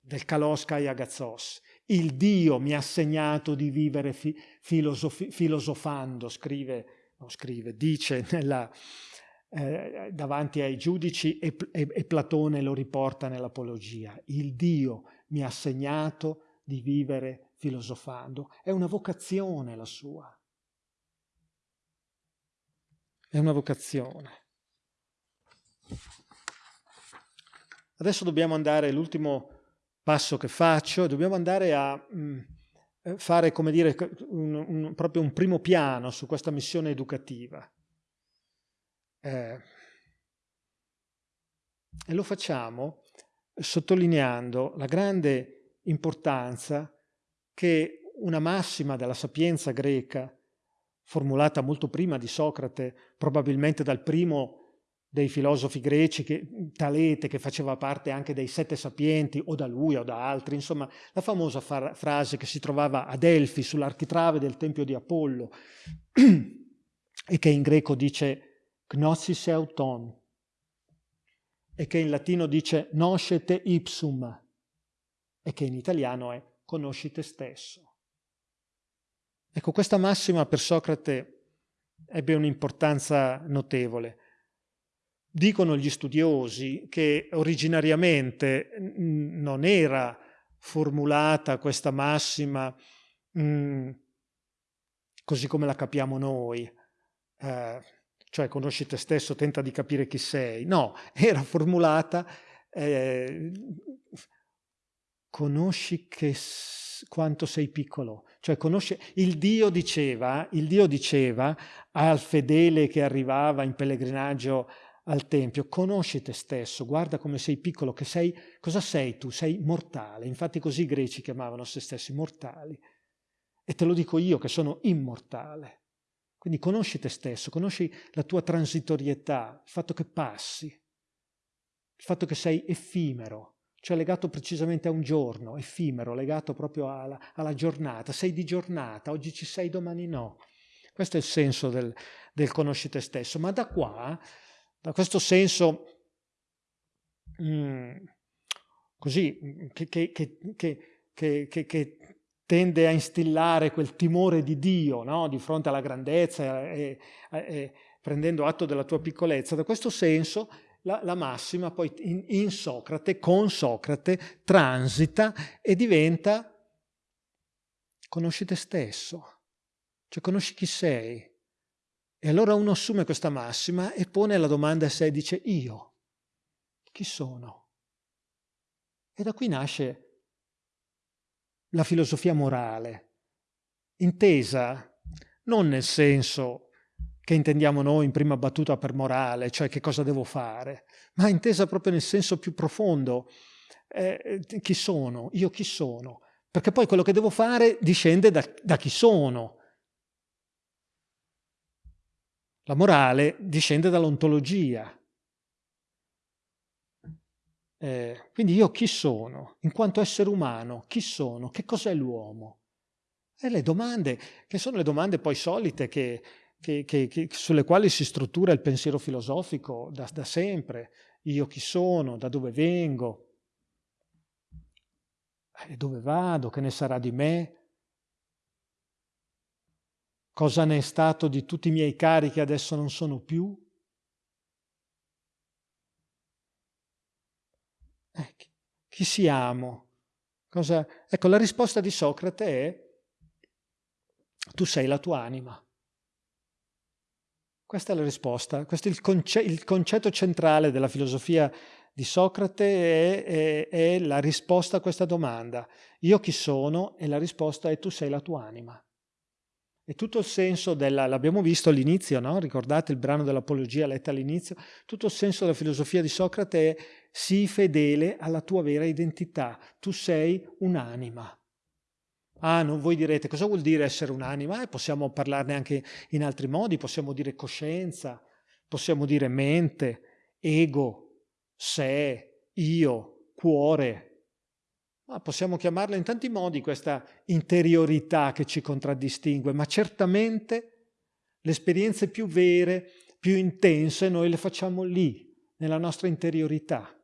del kalos kai agazzos. Il Dio mi ha segnato di vivere fi, filosofi, filosofando, scrive, no, scrive, dice nella, eh, davanti ai giudici e, e, e Platone lo riporta nell'Apologia. Il Dio mi ha segnato di vivere filosofando. È una vocazione la sua. È una vocazione. Adesso dobbiamo andare, l'ultimo passo che faccio, dobbiamo andare a mh, mm, eh, fare, come dire, un, un, proprio un primo piano su questa missione educativa. Eh, e lo facciamo sottolineando la grande importanza che una massima della sapienza greca, formulata molto prima di Socrate, probabilmente dal primo dei filosofi greci, che, Talete, che faceva parte anche dei sette sapienti, o da lui o da altri, insomma, la famosa frase che si trovava a Delfi, sull'architrave del tempio di Apollo, e che in greco dice «Gnosis euton», e che in latino dice noscete ipsum e che in italiano è conosci te stesso. Ecco, questa massima per Socrate ebbe un'importanza notevole. Dicono gli studiosi che originariamente non era formulata questa massima mh, mm, così come la capiamo noi, eh, cioè conosci te stesso, tenta di capire chi sei. No, era formulata eh, conosci che, quanto sei piccolo. Cioè conosci, il Dio diceva, il Dio diceva al fedele che arrivava in pellegrinaggio al Tempio, conosci te stesso, guarda come sei piccolo, che sei, cosa sei tu? Sei mortale. Infatti così i greci chiamavano se stessi mortali. E te lo dico io che sono immortale. Quindi conosci te stesso, conosci la tua transitorietà, il fatto che passi, il fatto che sei effimero, cioè legato precisamente a un giorno, effimero, legato proprio alla, alla giornata. Sei di giornata, oggi ci sei, domani no. Questo è il senso del, del conosci te stesso. Ma da qua, da questo senso mh, mm, così, che, che, che, che tende a instillare quel timore di Dio no? di fronte alla grandezza e, e, e, prendendo atto della tua piccolezza. Da questo senso la, la massima poi in, in, Socrate, con Socrate, transita e diventa conosci te stesso, cioè conosci chi sei. E allora uno assume questa massima e pone la domanda a sé dice io, chi sono? E da qui nasce la filosofia morale, intesa non nel senso che intendiamo noi in prima battuta per morale, cioè che cosa devo fare, ma intesa proprio nel senso più profondo, eh, chi sono, io chi sono, perché poi quello che devo fare discende da, da chi sono. La morale discende dall'ontologia, eh, quindi io chi sono? In quanto essere umano, chi sono? Che cos'è l'uomo? E le domande, che sono le domande poi solite che, che, che, sulle quali si struttura il pensiero filosofico da, da sempre. Io chi sono? Da dove vengo? E dove vado? Che ne sarà di me? Cosa ne è stato di tutti i miei cari che adesso non sono più? Eh, chi siamo? Cosa... Ecco, la risposta di Socrate è tu sei la tua anima. Questa è la risposta, questo è il, conce il concetto centrale della filosofia di Socrate è, è, è, la risposta a questa domanda. Io chi sono? E la risposta è tu sei la tua anima. E tutto il senso della, l'abbiamo visto all'inizio, no? ricordate il brano dell'Apologia letto all'inizio, tutto il senso della filosofia di Socrate è sii fedele alla tua vera identità, tu sei un'anima. Ah, non voi direte cosa vuol dire essere un'anima? Eh, possiamo parlarne anche in altri modi, possiamo dire coscienza, possiamo dire mente, ego, sé, io, cuore, ma possiamo chiamarla in tanti modi questa interiorità che ci contraddistingue, ma certamente le esperienze più vere, più intense, noi le facciamo lì, nella nostra interiorità.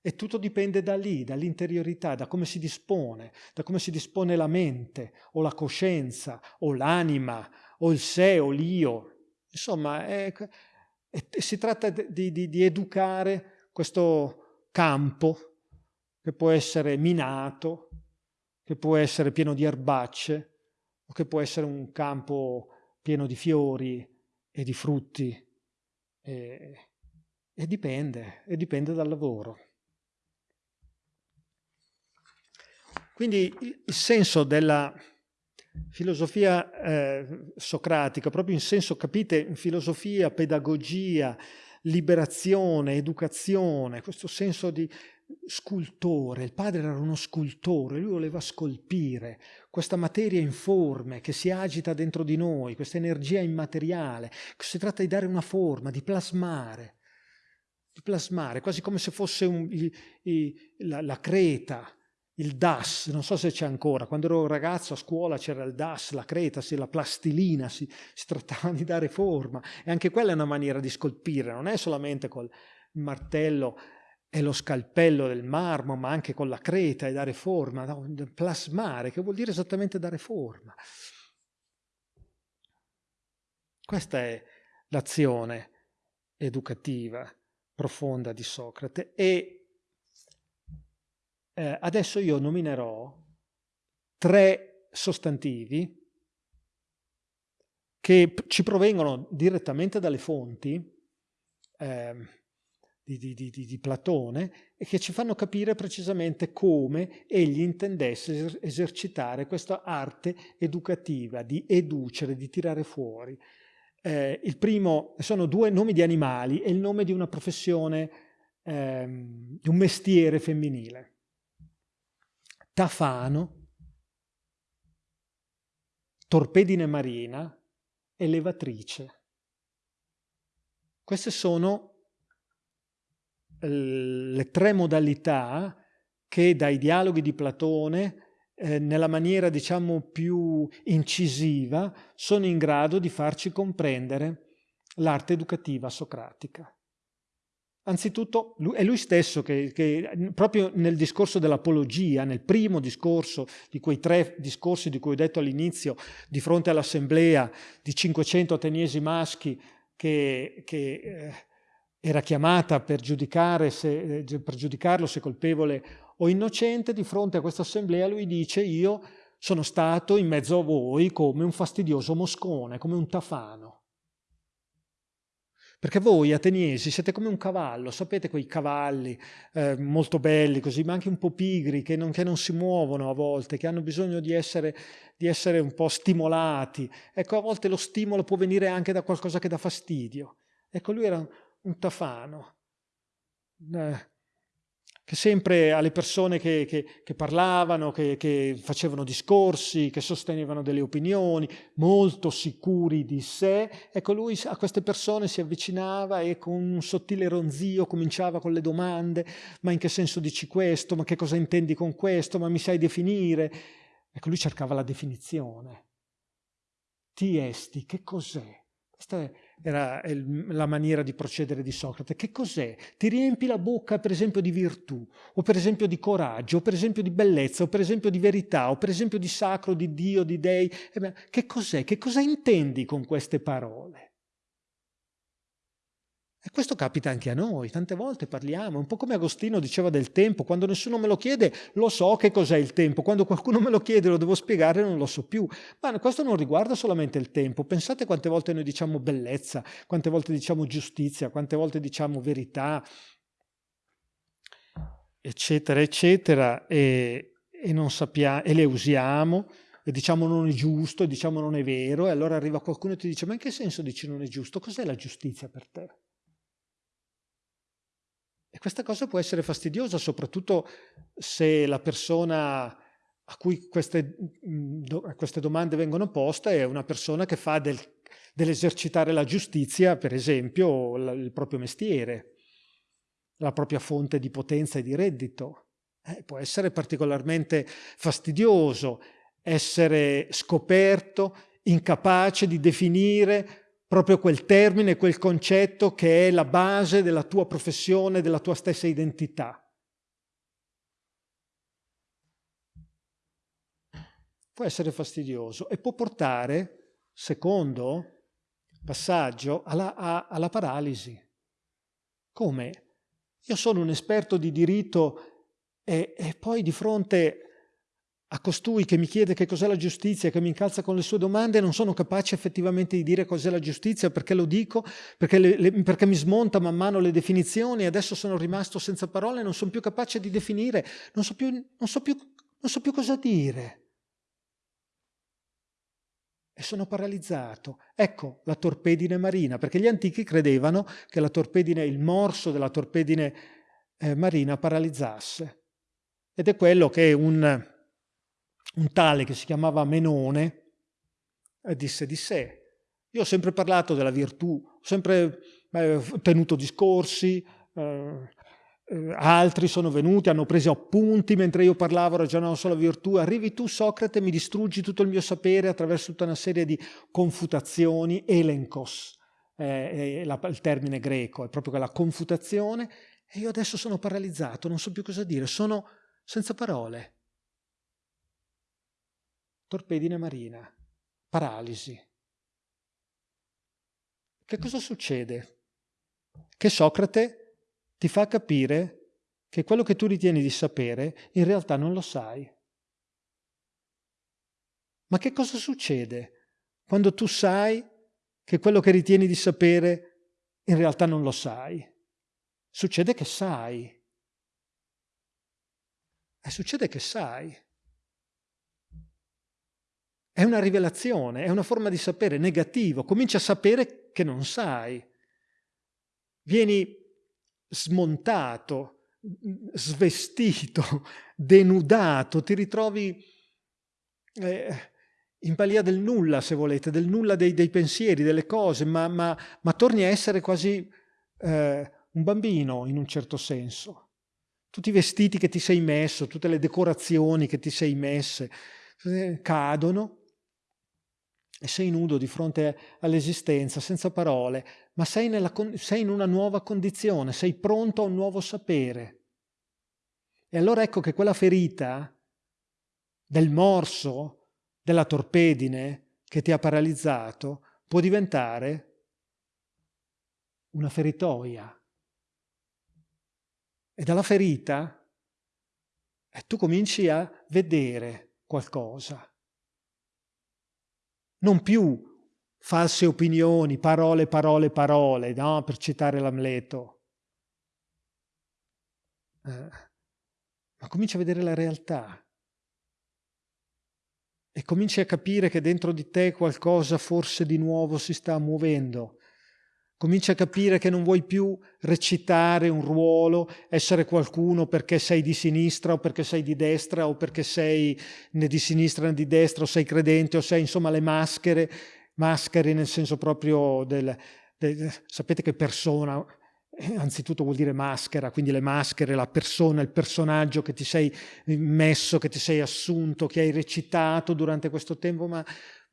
E tutto dipende da lì, dall'interiorità, da come si dispone, da come si dispone la mente, o la coscienza, o l'anima, o il sé, o l'io. Insomma, è, è, si tratta di, di, di educare questo campo che può essere minato, che può essere pieno di erbacce, o che può essere un campo pieno di fiori e di frutti. E, e dipende, e dipende dal lavoro. Quindi il senso della filosofia eh, socratica, proprio in senso, capite, filosofia, pedagogia, liberazione, educazione, questo senso di scultore, il padre era uno scultore, lui voleva scolpire questa materia informe che si agita dentro di noi, questa energia immateriale, si tratta di dare una forma, di plasmare, di plasmare, quasi come se fosse un, il, il, la, la creta, il DAS, non so se c'è ancora, quando ero ragazzo a scuola c'era il DAS, la creta, la plastilina, si, si, trattava di dare forma. E anche quella è una maniera di scolpire, non è solamente col martello e lo scalpello del marmo, ma anche con la creta e dare forma, no? plasmare, che vuol dire esattamente dare forma. Questa è l'azione educativa profonda di Socrate e eh, adesso io nominerò tre sostantivi che ci provengono direttamente dalle fonti eh, di, di, di, di, Platone e che ci fanno capire precisamente come egli intendesse esercitare questa arte educativa, di educere, di tirare fuori. Eh, il primo sono due nomi di animali e il nome di una professione, ehm, di un mestiere femminile. Tafano, torpedine marina e levatrice. Queste sono le tre modalità che dai dialoghi di Platone eh, nella maniera diciamo più incisiva sono in grado di farci comprendere l'arte educativa socratica. Anzitutto è lui stesso che, che, proprio nel discorso dell'apologia, nel primo discorso di quei tre discorsi di cui ho detto all'inizio, di fronte all'assemblea di 500 ateniesi maschi che, che eh, era chiamata per, se, eh, per giudicarlo se colpevole o innocente, di fronte a questa assemblea lui dice io sono stato in mezzo a voi come un fastidioso moscone, come un tafano. Perché voi ateniesi siete come un cavallo, sapete quei cavalli eh, molto belli così, ma anche un po' pigri, che non, che non, si muovono a volte, che hanno bisogno di essere, di essere un po' stimolati. Ecco, a volte lo stimolo può venire anche da qualcosa che dà fastidio. Ecco, lui era un tafano, eh, che sempre alle persone che, che, che parlavano, che, che, facevano discorsi, che sostenevano delle opinioni, molto sicuri di sé, ecco lui a queste persone si avvicinava e con un sottile ronzio cominciava con le domande, ma in che senso dici questo, ma che cosa intendi con questo, ma mi sai definire? Ecco lui cercava la definizione. Ti esti, che cos'è? Questa è era la maniera di procedere di Socrate. Che cos'è? Ti riempi la bocca per esempio di virtù, o per esempio di coraggio, o per esempio di bellezza, o per esempio di verità, o per esempio di sacro, di Dio, di dei. Eh che cos'è? Che cosa intendi con queste parole? E questo capita anche a noi, tante volte parliamo, un po' come Agostino diceva del tempo, quando nessuno me lo chiede lo so che cos'è il tempo, quando qualcuno me lo chiede lo devo spiegare non lo so più. Ma questo non riguarda solamente il tempo, pensate quante volte noi diciamo bellezza, quante volte diciamo giustizia, quante volte diciamo verità, eccetera, eccetera, e, e, non sappiamo, e le usiamo, e diciamo non è giusto, e diciamo non è vero, e allora arriva qualcuno e ti dice ma in che senso dici non è giusto? Cos'è la giustizia per te? E questa cosa può essere fastidiosa, soprattutto se la persona a cui queste, queste domande vengono poste è una persona che fa del, dell'esercitare la giustizia, per esempio, il proprio mestiere, la propria fonte di potenza e di reddito. Eh, può essere particolarmente fastidioso, essere scoperto, incapace di definire proprio quel termine, quel concetto che è la base della tua professione, della tua stessa identità. Può essere fastidioso e può portare, secondo passaggio, alla, a, alla paralisi. Come? Io sono un esperto di diritto e, e poi di fronte a costui che mi chiede che cos'è la giustizia, che mi incalza con le sue domande, non sono capace effettivamente di dire cos'è la giustizia, perché lo dico, perché, le, le, perché, mi smonta man mano le definizioni adesso sono rimasto senza parole, non sono più capace di definire, non so più, non so più, non so più cosa dire. E sono paralizzato. Ecco la torpedine marina, perché gli antichi credevano che la torpedine, il morso della torpedine eh, marina paralizzasse. Ed è quello che un un tale che si chiamava Menone disse di sé. Io ho sempre parlato della virtù, ho sempre eh, tenuto discorsi, eh, eh, altri sono venuti, hanno preso appunti mentre io parlavo, ragionavo sulla virtù. Arrivi tu, Socrate, mi distruggi tutto il mio sapere attraverso tutta una serie di confutazioni, elenkos, eh, è la, il termine greco, è proprio quella confutazione, e io adesso sono paralizzato, non so più cosa dire, sono senza parole torpedine marina, paralisi. Che cosa succede? Che Socrate ti fa capire che quello che tu ritieni di sapere in realtà non lo sai. Ma che cosa succede quando tu sai che quello che ritieni di sapere in realtà non lo sai? Succede che sai. E succede che sai. È una rivelazione, è una forma di sapere negativo. Cominci a sapere che non sai. Vieni smontato, svestito, denudato, ti ritrovi eh, in balia del nulla, se volete, del nulla dei, dei pensieri, delle cose, ma, ma, ma, torni a essere quasi eh, un bambino in un certo senso. Tutti i vestiti che ti sei messo, tutte le decorazioni che ti sei messe, eh, cadono e sei nudo di fronte all'esistenza, senza parole, ma sei, nella, sei in una nuova condizione, sei pronto a un nuovo sapere. E allora ecco che quella ferita del morso, della torpedine che ti ha paralizzato, può diventare una feritoia. E dalla ferita eh, tu cominci a vedere qualcosa non più false opinioni, parole, parole, parole, no? per citare l'Amleto. Eh, ma cominci a vedere la realtà e cominci a capire che dentro di te qualcosa forse di nuovo si sta muovendo Cominci a capire che non vuoi più recitare un ruolo, essere qualcuno perché sei di sinistra o perché sei di destra o perché sei né di sinistra né di destra o sei credente o sei insomma le maschere, maschere nel senso proprio del... del sapete che persona, anzitutto vuol dire maschera, quindi le maschere, la persona, il personaggio che ti sei messo, che ti sei assunto, che hai recitato durante questo tempo, ma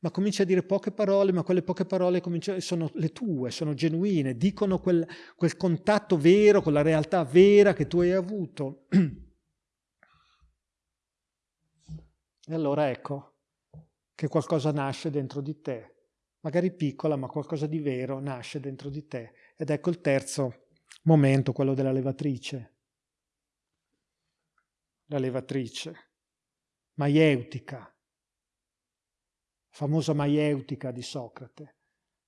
ma cominci a dire poche parole, ma quelle poche parole sono le tue, sono genuine, dicono quel, quel contatto vero con la realtà vera che tu hai avuto. E allora ecco che qualcosa nasce dentro di te, magari piccola, ma qualcosa di vero nasce dentro di te. Ed ecco il terzo momento, quello della levatrice. La levatrice, maieutica, famosa maieutica di Socrate.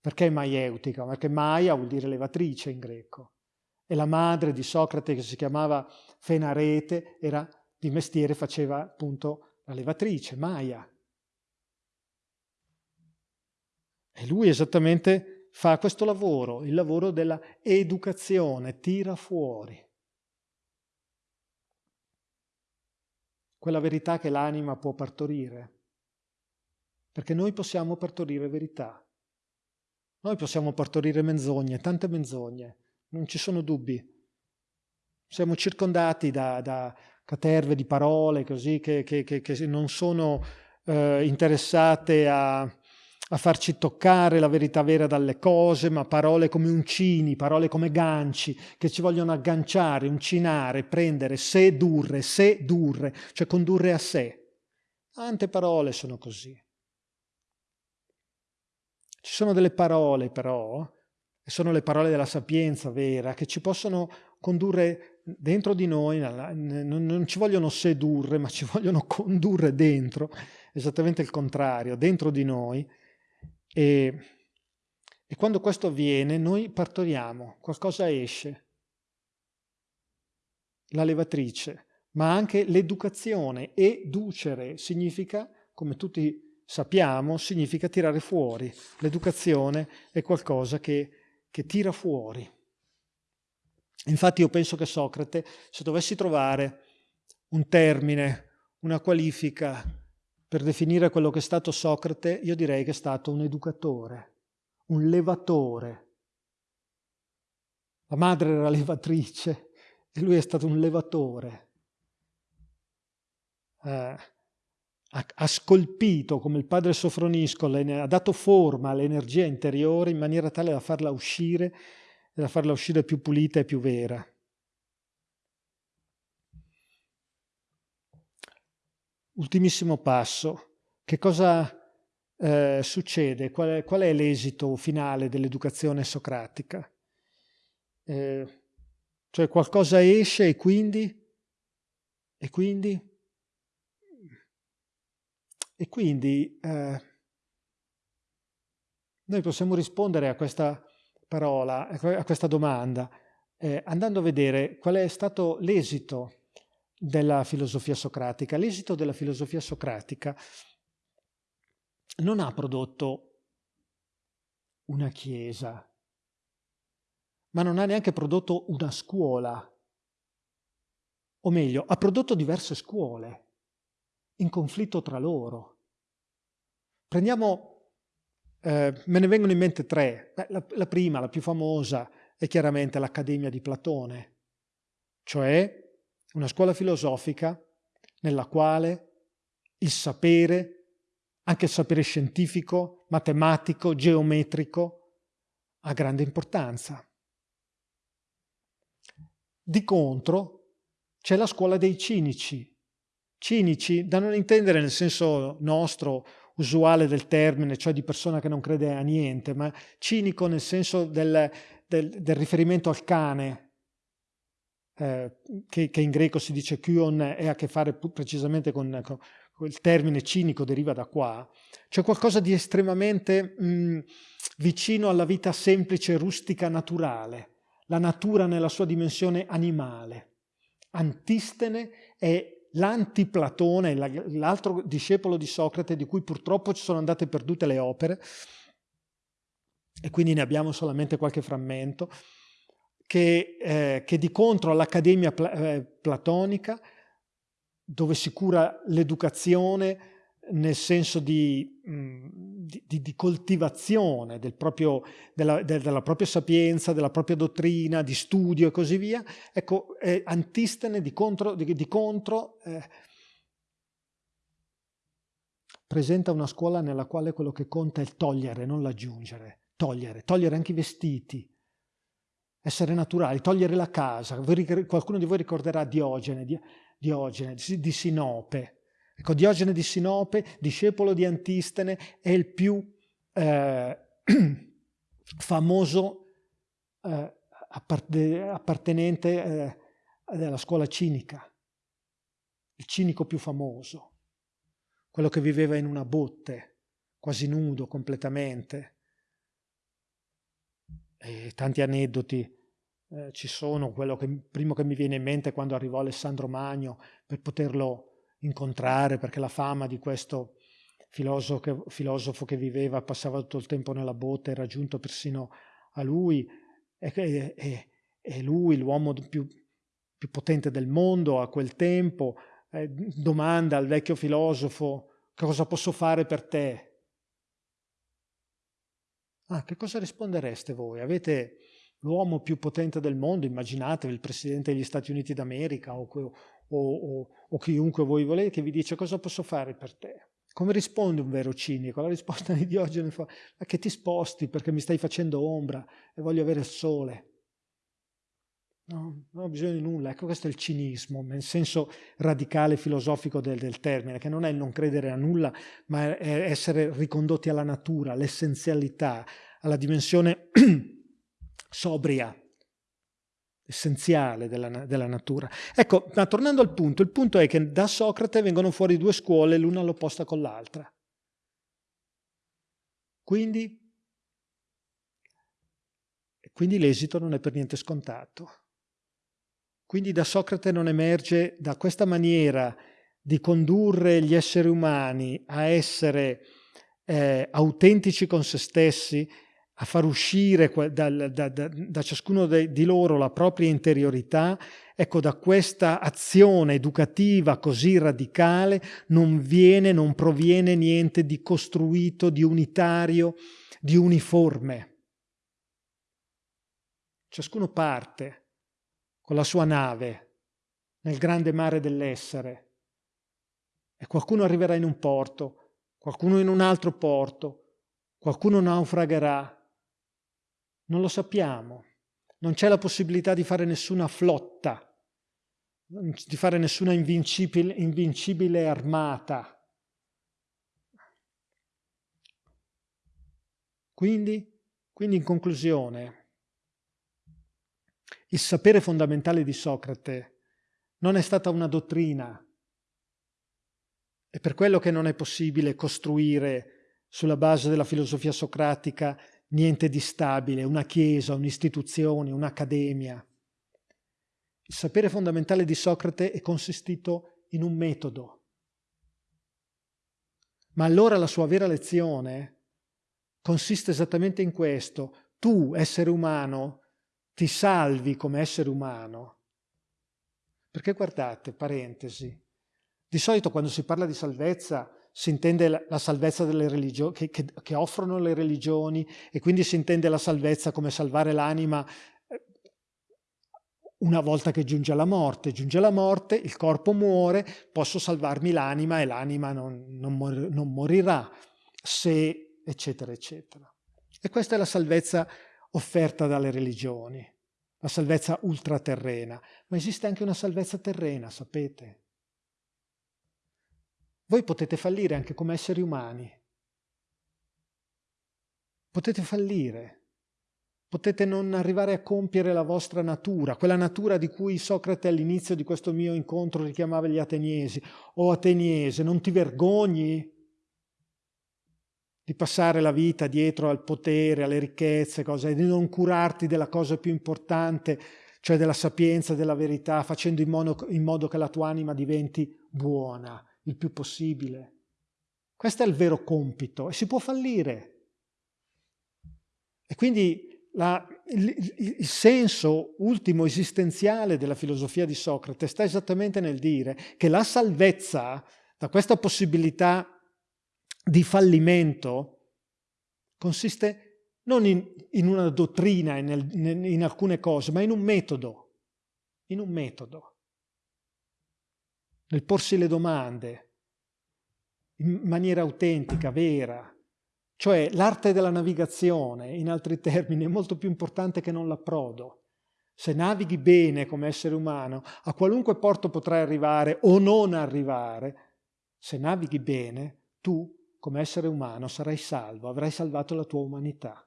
Perché maieutica? Perché maia vuol dire levatrice in greco. E la madre di Socrate, che si chiamava Fenarete, era di mestiere, faceva appunto la levatrice, Maia. E lui esattamente fa questo lavoro, il lavoro della educazione, tira fuori. Quella verità che l'anima può partorire. Perché noi possiamo partorire verità. Noi possiamo partorire menzogne, tante menzogne, non ci sono dubbi. Siamo circondati da, da caterve di parole così che, che, che, che non sono eh, interessate a, a, farci toccare la verità vera dalle cose, ma parole come uncini, parole come ganci, che ci vogliono agganciare, uncinare, prendere, sedurre, sedurre, cioè condurre a sé. Tante parole sono così. Ci sono delle parole però, e sono le parole della sapienza vera, che ci possono condurre dentro di noi, non ci vogliono sedurre, ma ci vogliono condurre dentro, esattamente il contrario, dentro di noi. E, e quando questo avviene, noi partoriamo, qualcosa esce. La levatrice, ma anche l'educazione. Educere significa, come tutti sappiamo, significa tirare fuori. L'educazione è qualcosa che, che tira fuori. Infatti io penso che Socrate, se dovessi trovare un termine, una qualifica per definire quello che è stato Socrate, io direi che è stato un educatore, un levatore. La madre era levatrice e lui è stato un levatore. Eh, ha, scolpito come il padre Sofronisco, ha dato forma all'energia interiore in maniera tale da farla uscire da farla uscire più pulita e più vera. Ultimissimo passo. Che cosa eh, succede? Qual è, qual è l'esito finale dell'educazione socratica? Eh, cioè qualcosa esce e quindi? E quindi? E quindi eh, noi possiamo rispondere a questa parola, a questa domanda, eh, andando a vedere qual è stato l'esito della filosofia socratica. L'esito della filosofia socratica non ha prodotto una chiesa, ma non ha neanche prodotto una scuola, o meglio, ha prodotto diverse scuole in conflitto tra loro. Prendiamo, eh, me ne vengono in mente tre. La, la prima, la più famosa, è chiaramente l'Accademia di Platone, cioè una scuola filosofica nella quale il sapere, anche il sapere scientifico, matematico, geometrico, ha grande importanza. Di contro c'è la scuola dei cinici, Cinici, da non intendere nel senso nostro, usuale del termine, cioè di persona che non crede a niente, ma cinico nel senso del, del, del riferimento al cane, eh, che, che, in greco si dice kion e ha a che fare precisamente con, con il termine cinico, deriva da qua, c'è qualcosa di estremamente mh, vicino alla vita semplice, rustica, naturale, la natura nella sua dimensione animale. Antistene è l'antiplatone, l'altro discepolo di Socrate, di cui purtroppo ci sono andate perdute le opere, e quindi ne abbiamo solamente qualche frammento, che, eh, che di contro all'Accademia eh, Platonica, dove si cura l'educazione, nel senso di, di, di coltivazione del proprio, della, della, propria sapienza, della propria dottrina, di studio e così via, ecco, eh, Antistene di contro, di, contro eh, presenta una scuola nella quale quello che conta è il togliere, non l'aggiungere, togliere, togliere anche i vestiti, essere naturali, togliere la casa. Qualcuno di voi ricorderà Diogene, Diogene di Sinope, Ecco, Diogene di Sinope, discepolo di Antistene, è il più eh, famoso eh, appartenente eh, alla scuola cinica, il cinico più famoso, quello che viveva in una botte, quasi nudo completamente. E tanti aneddoti eh, ci sono, quello che primo che mi viene in mente quando arrivò Alessandro Magno per poterlo incontrare, perché la fama di questo filosofo che, filosofo che viveva, passava tutto il tempo nella botte, era giunto persino a lui, e, e, e lui, l'uomo più, più, potente del mondo a quel tempo, eh, domanda al vecchio filosofo cosa posso fare per te? Ah, che cosa rispondereste voi? Avete l'uomo più potente del mondo, immaginatevi il Presidente degli Stati Uniti d'America o, o, o, o chiunque voi volete che vi dice cosa posso fare per te? Come risponde un vero cinico? La risposta di Diogene fa, ma che ti sposti perché mi stai facendo ombra e voglio avere il sole. No, non ho bisogno di nulla. Ecco, questo è il cinismo, nel senso radicale filosofico del, del, termine, che non è il non credere a nulla, ma è essere ricondotti alla natura, all'essenzialità, alla dimensione sobria, essenziale della, della, natura. Ecco, ma tornando al punto, il punto è che da Socrate vengono fuori due scuole, l'una all'opposta con l'altra. Quindi, quindi l'esito non è per niente scontato. Quindi da Socrate non emerge da questa maniera di condurre gli esseri umani a essere eh, autentici con se stessi, a far uscire da, da, da, da ciascuno de, di loro la propria interiorità, ecco da questa azione educativa così radicale non viene, non proviene niente di costruito, di unitario, di uniforme. Ciascuno parte con la sua nave nel grande mare dell'essere e qualcuno arriverà in un porto, qualcuno in un altro porto, qualcuno naufragherà. Non lo sappiamo. Non c'è la possibilità di fare nessuna flotta, di fare nessuna invincibile, invincibile armata. Quindi, quindi in conclusione, il sapere fondamentale di Socrate non è stata una dottrina. È per quello che non è possibile costruire sulla base della filosofia socratica niente di stabile, una chiesa, un'istituzione, un'accademia. Il sapere fondamentale di Socrate è consistito in un metodo. Ma allora la sua vera lezione consiste esattamente in questo. Tu, essere umano, ti salvi come essere umano. Perché guardate, parentesi, di solito quando si parla di salvezza si intende la, salvezza delle religioni, che, che, che, offrono le religioni e quindi si intende la salvezza come salvare l'anima eh, una volta che giunge alla morte. Giunge la morte, il corpo muore, posso salvarmi l'anima e l'anima non, non, mor non morirà, se eccetera eccetera. E questa è la salvezza offerta dalle religioni, la salvezza ultraterrena, ma esiste anche una salvezza terrena, sapete? Voi potete fallire anche come esseri umani. Potete fallire. Potete non arrivare a compiere la vostra natura, quella natura di cui Socrate all'inizio di questo mio incontro richiamava gli ateniesi. O ateniese, non ti vergogni di passare la vita dietro al potere, alle ricchezze, cose, di non curarti della cosa più importante, cioè della sapienza, della verità, facendo in modo, in modo che la tua anima diventi buona il più possibile. Questo è il vero compito e si può fallire. E quindi la, il, il, senso ultimo esistenziale della filosofia di Socrate sta esattamente nel dire che la salvezza da questa possibilità di fallimento consiste non in, in una dottrina, in, in, alcune cose, ma in un metodo, in un metodo, nel porsi le domande in maniera autentica, vera, cioè l'arte della navigazione, in altri termini, è molto più importante che non l'approdo. Se navighi bene come essere umano, a qualunque porto potrai arrivare o non arrivare, se navighi bene, tu come essere umano sarai salvo, avrai salvato la tua umanità.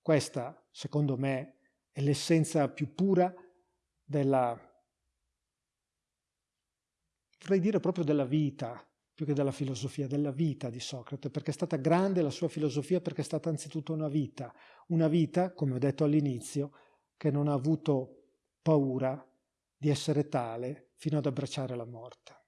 Questa, secondo me, è l'essenza più pura della, vorrei dire proprio della vita, più che della filosofia, della vita di Socrate, perché è stata grande la sua filosofia, perché è stata anzitutto una vita, una vita, come ho detto all'inizio, che non ha avuto paura di essere tale fino ad abbracciare la morte.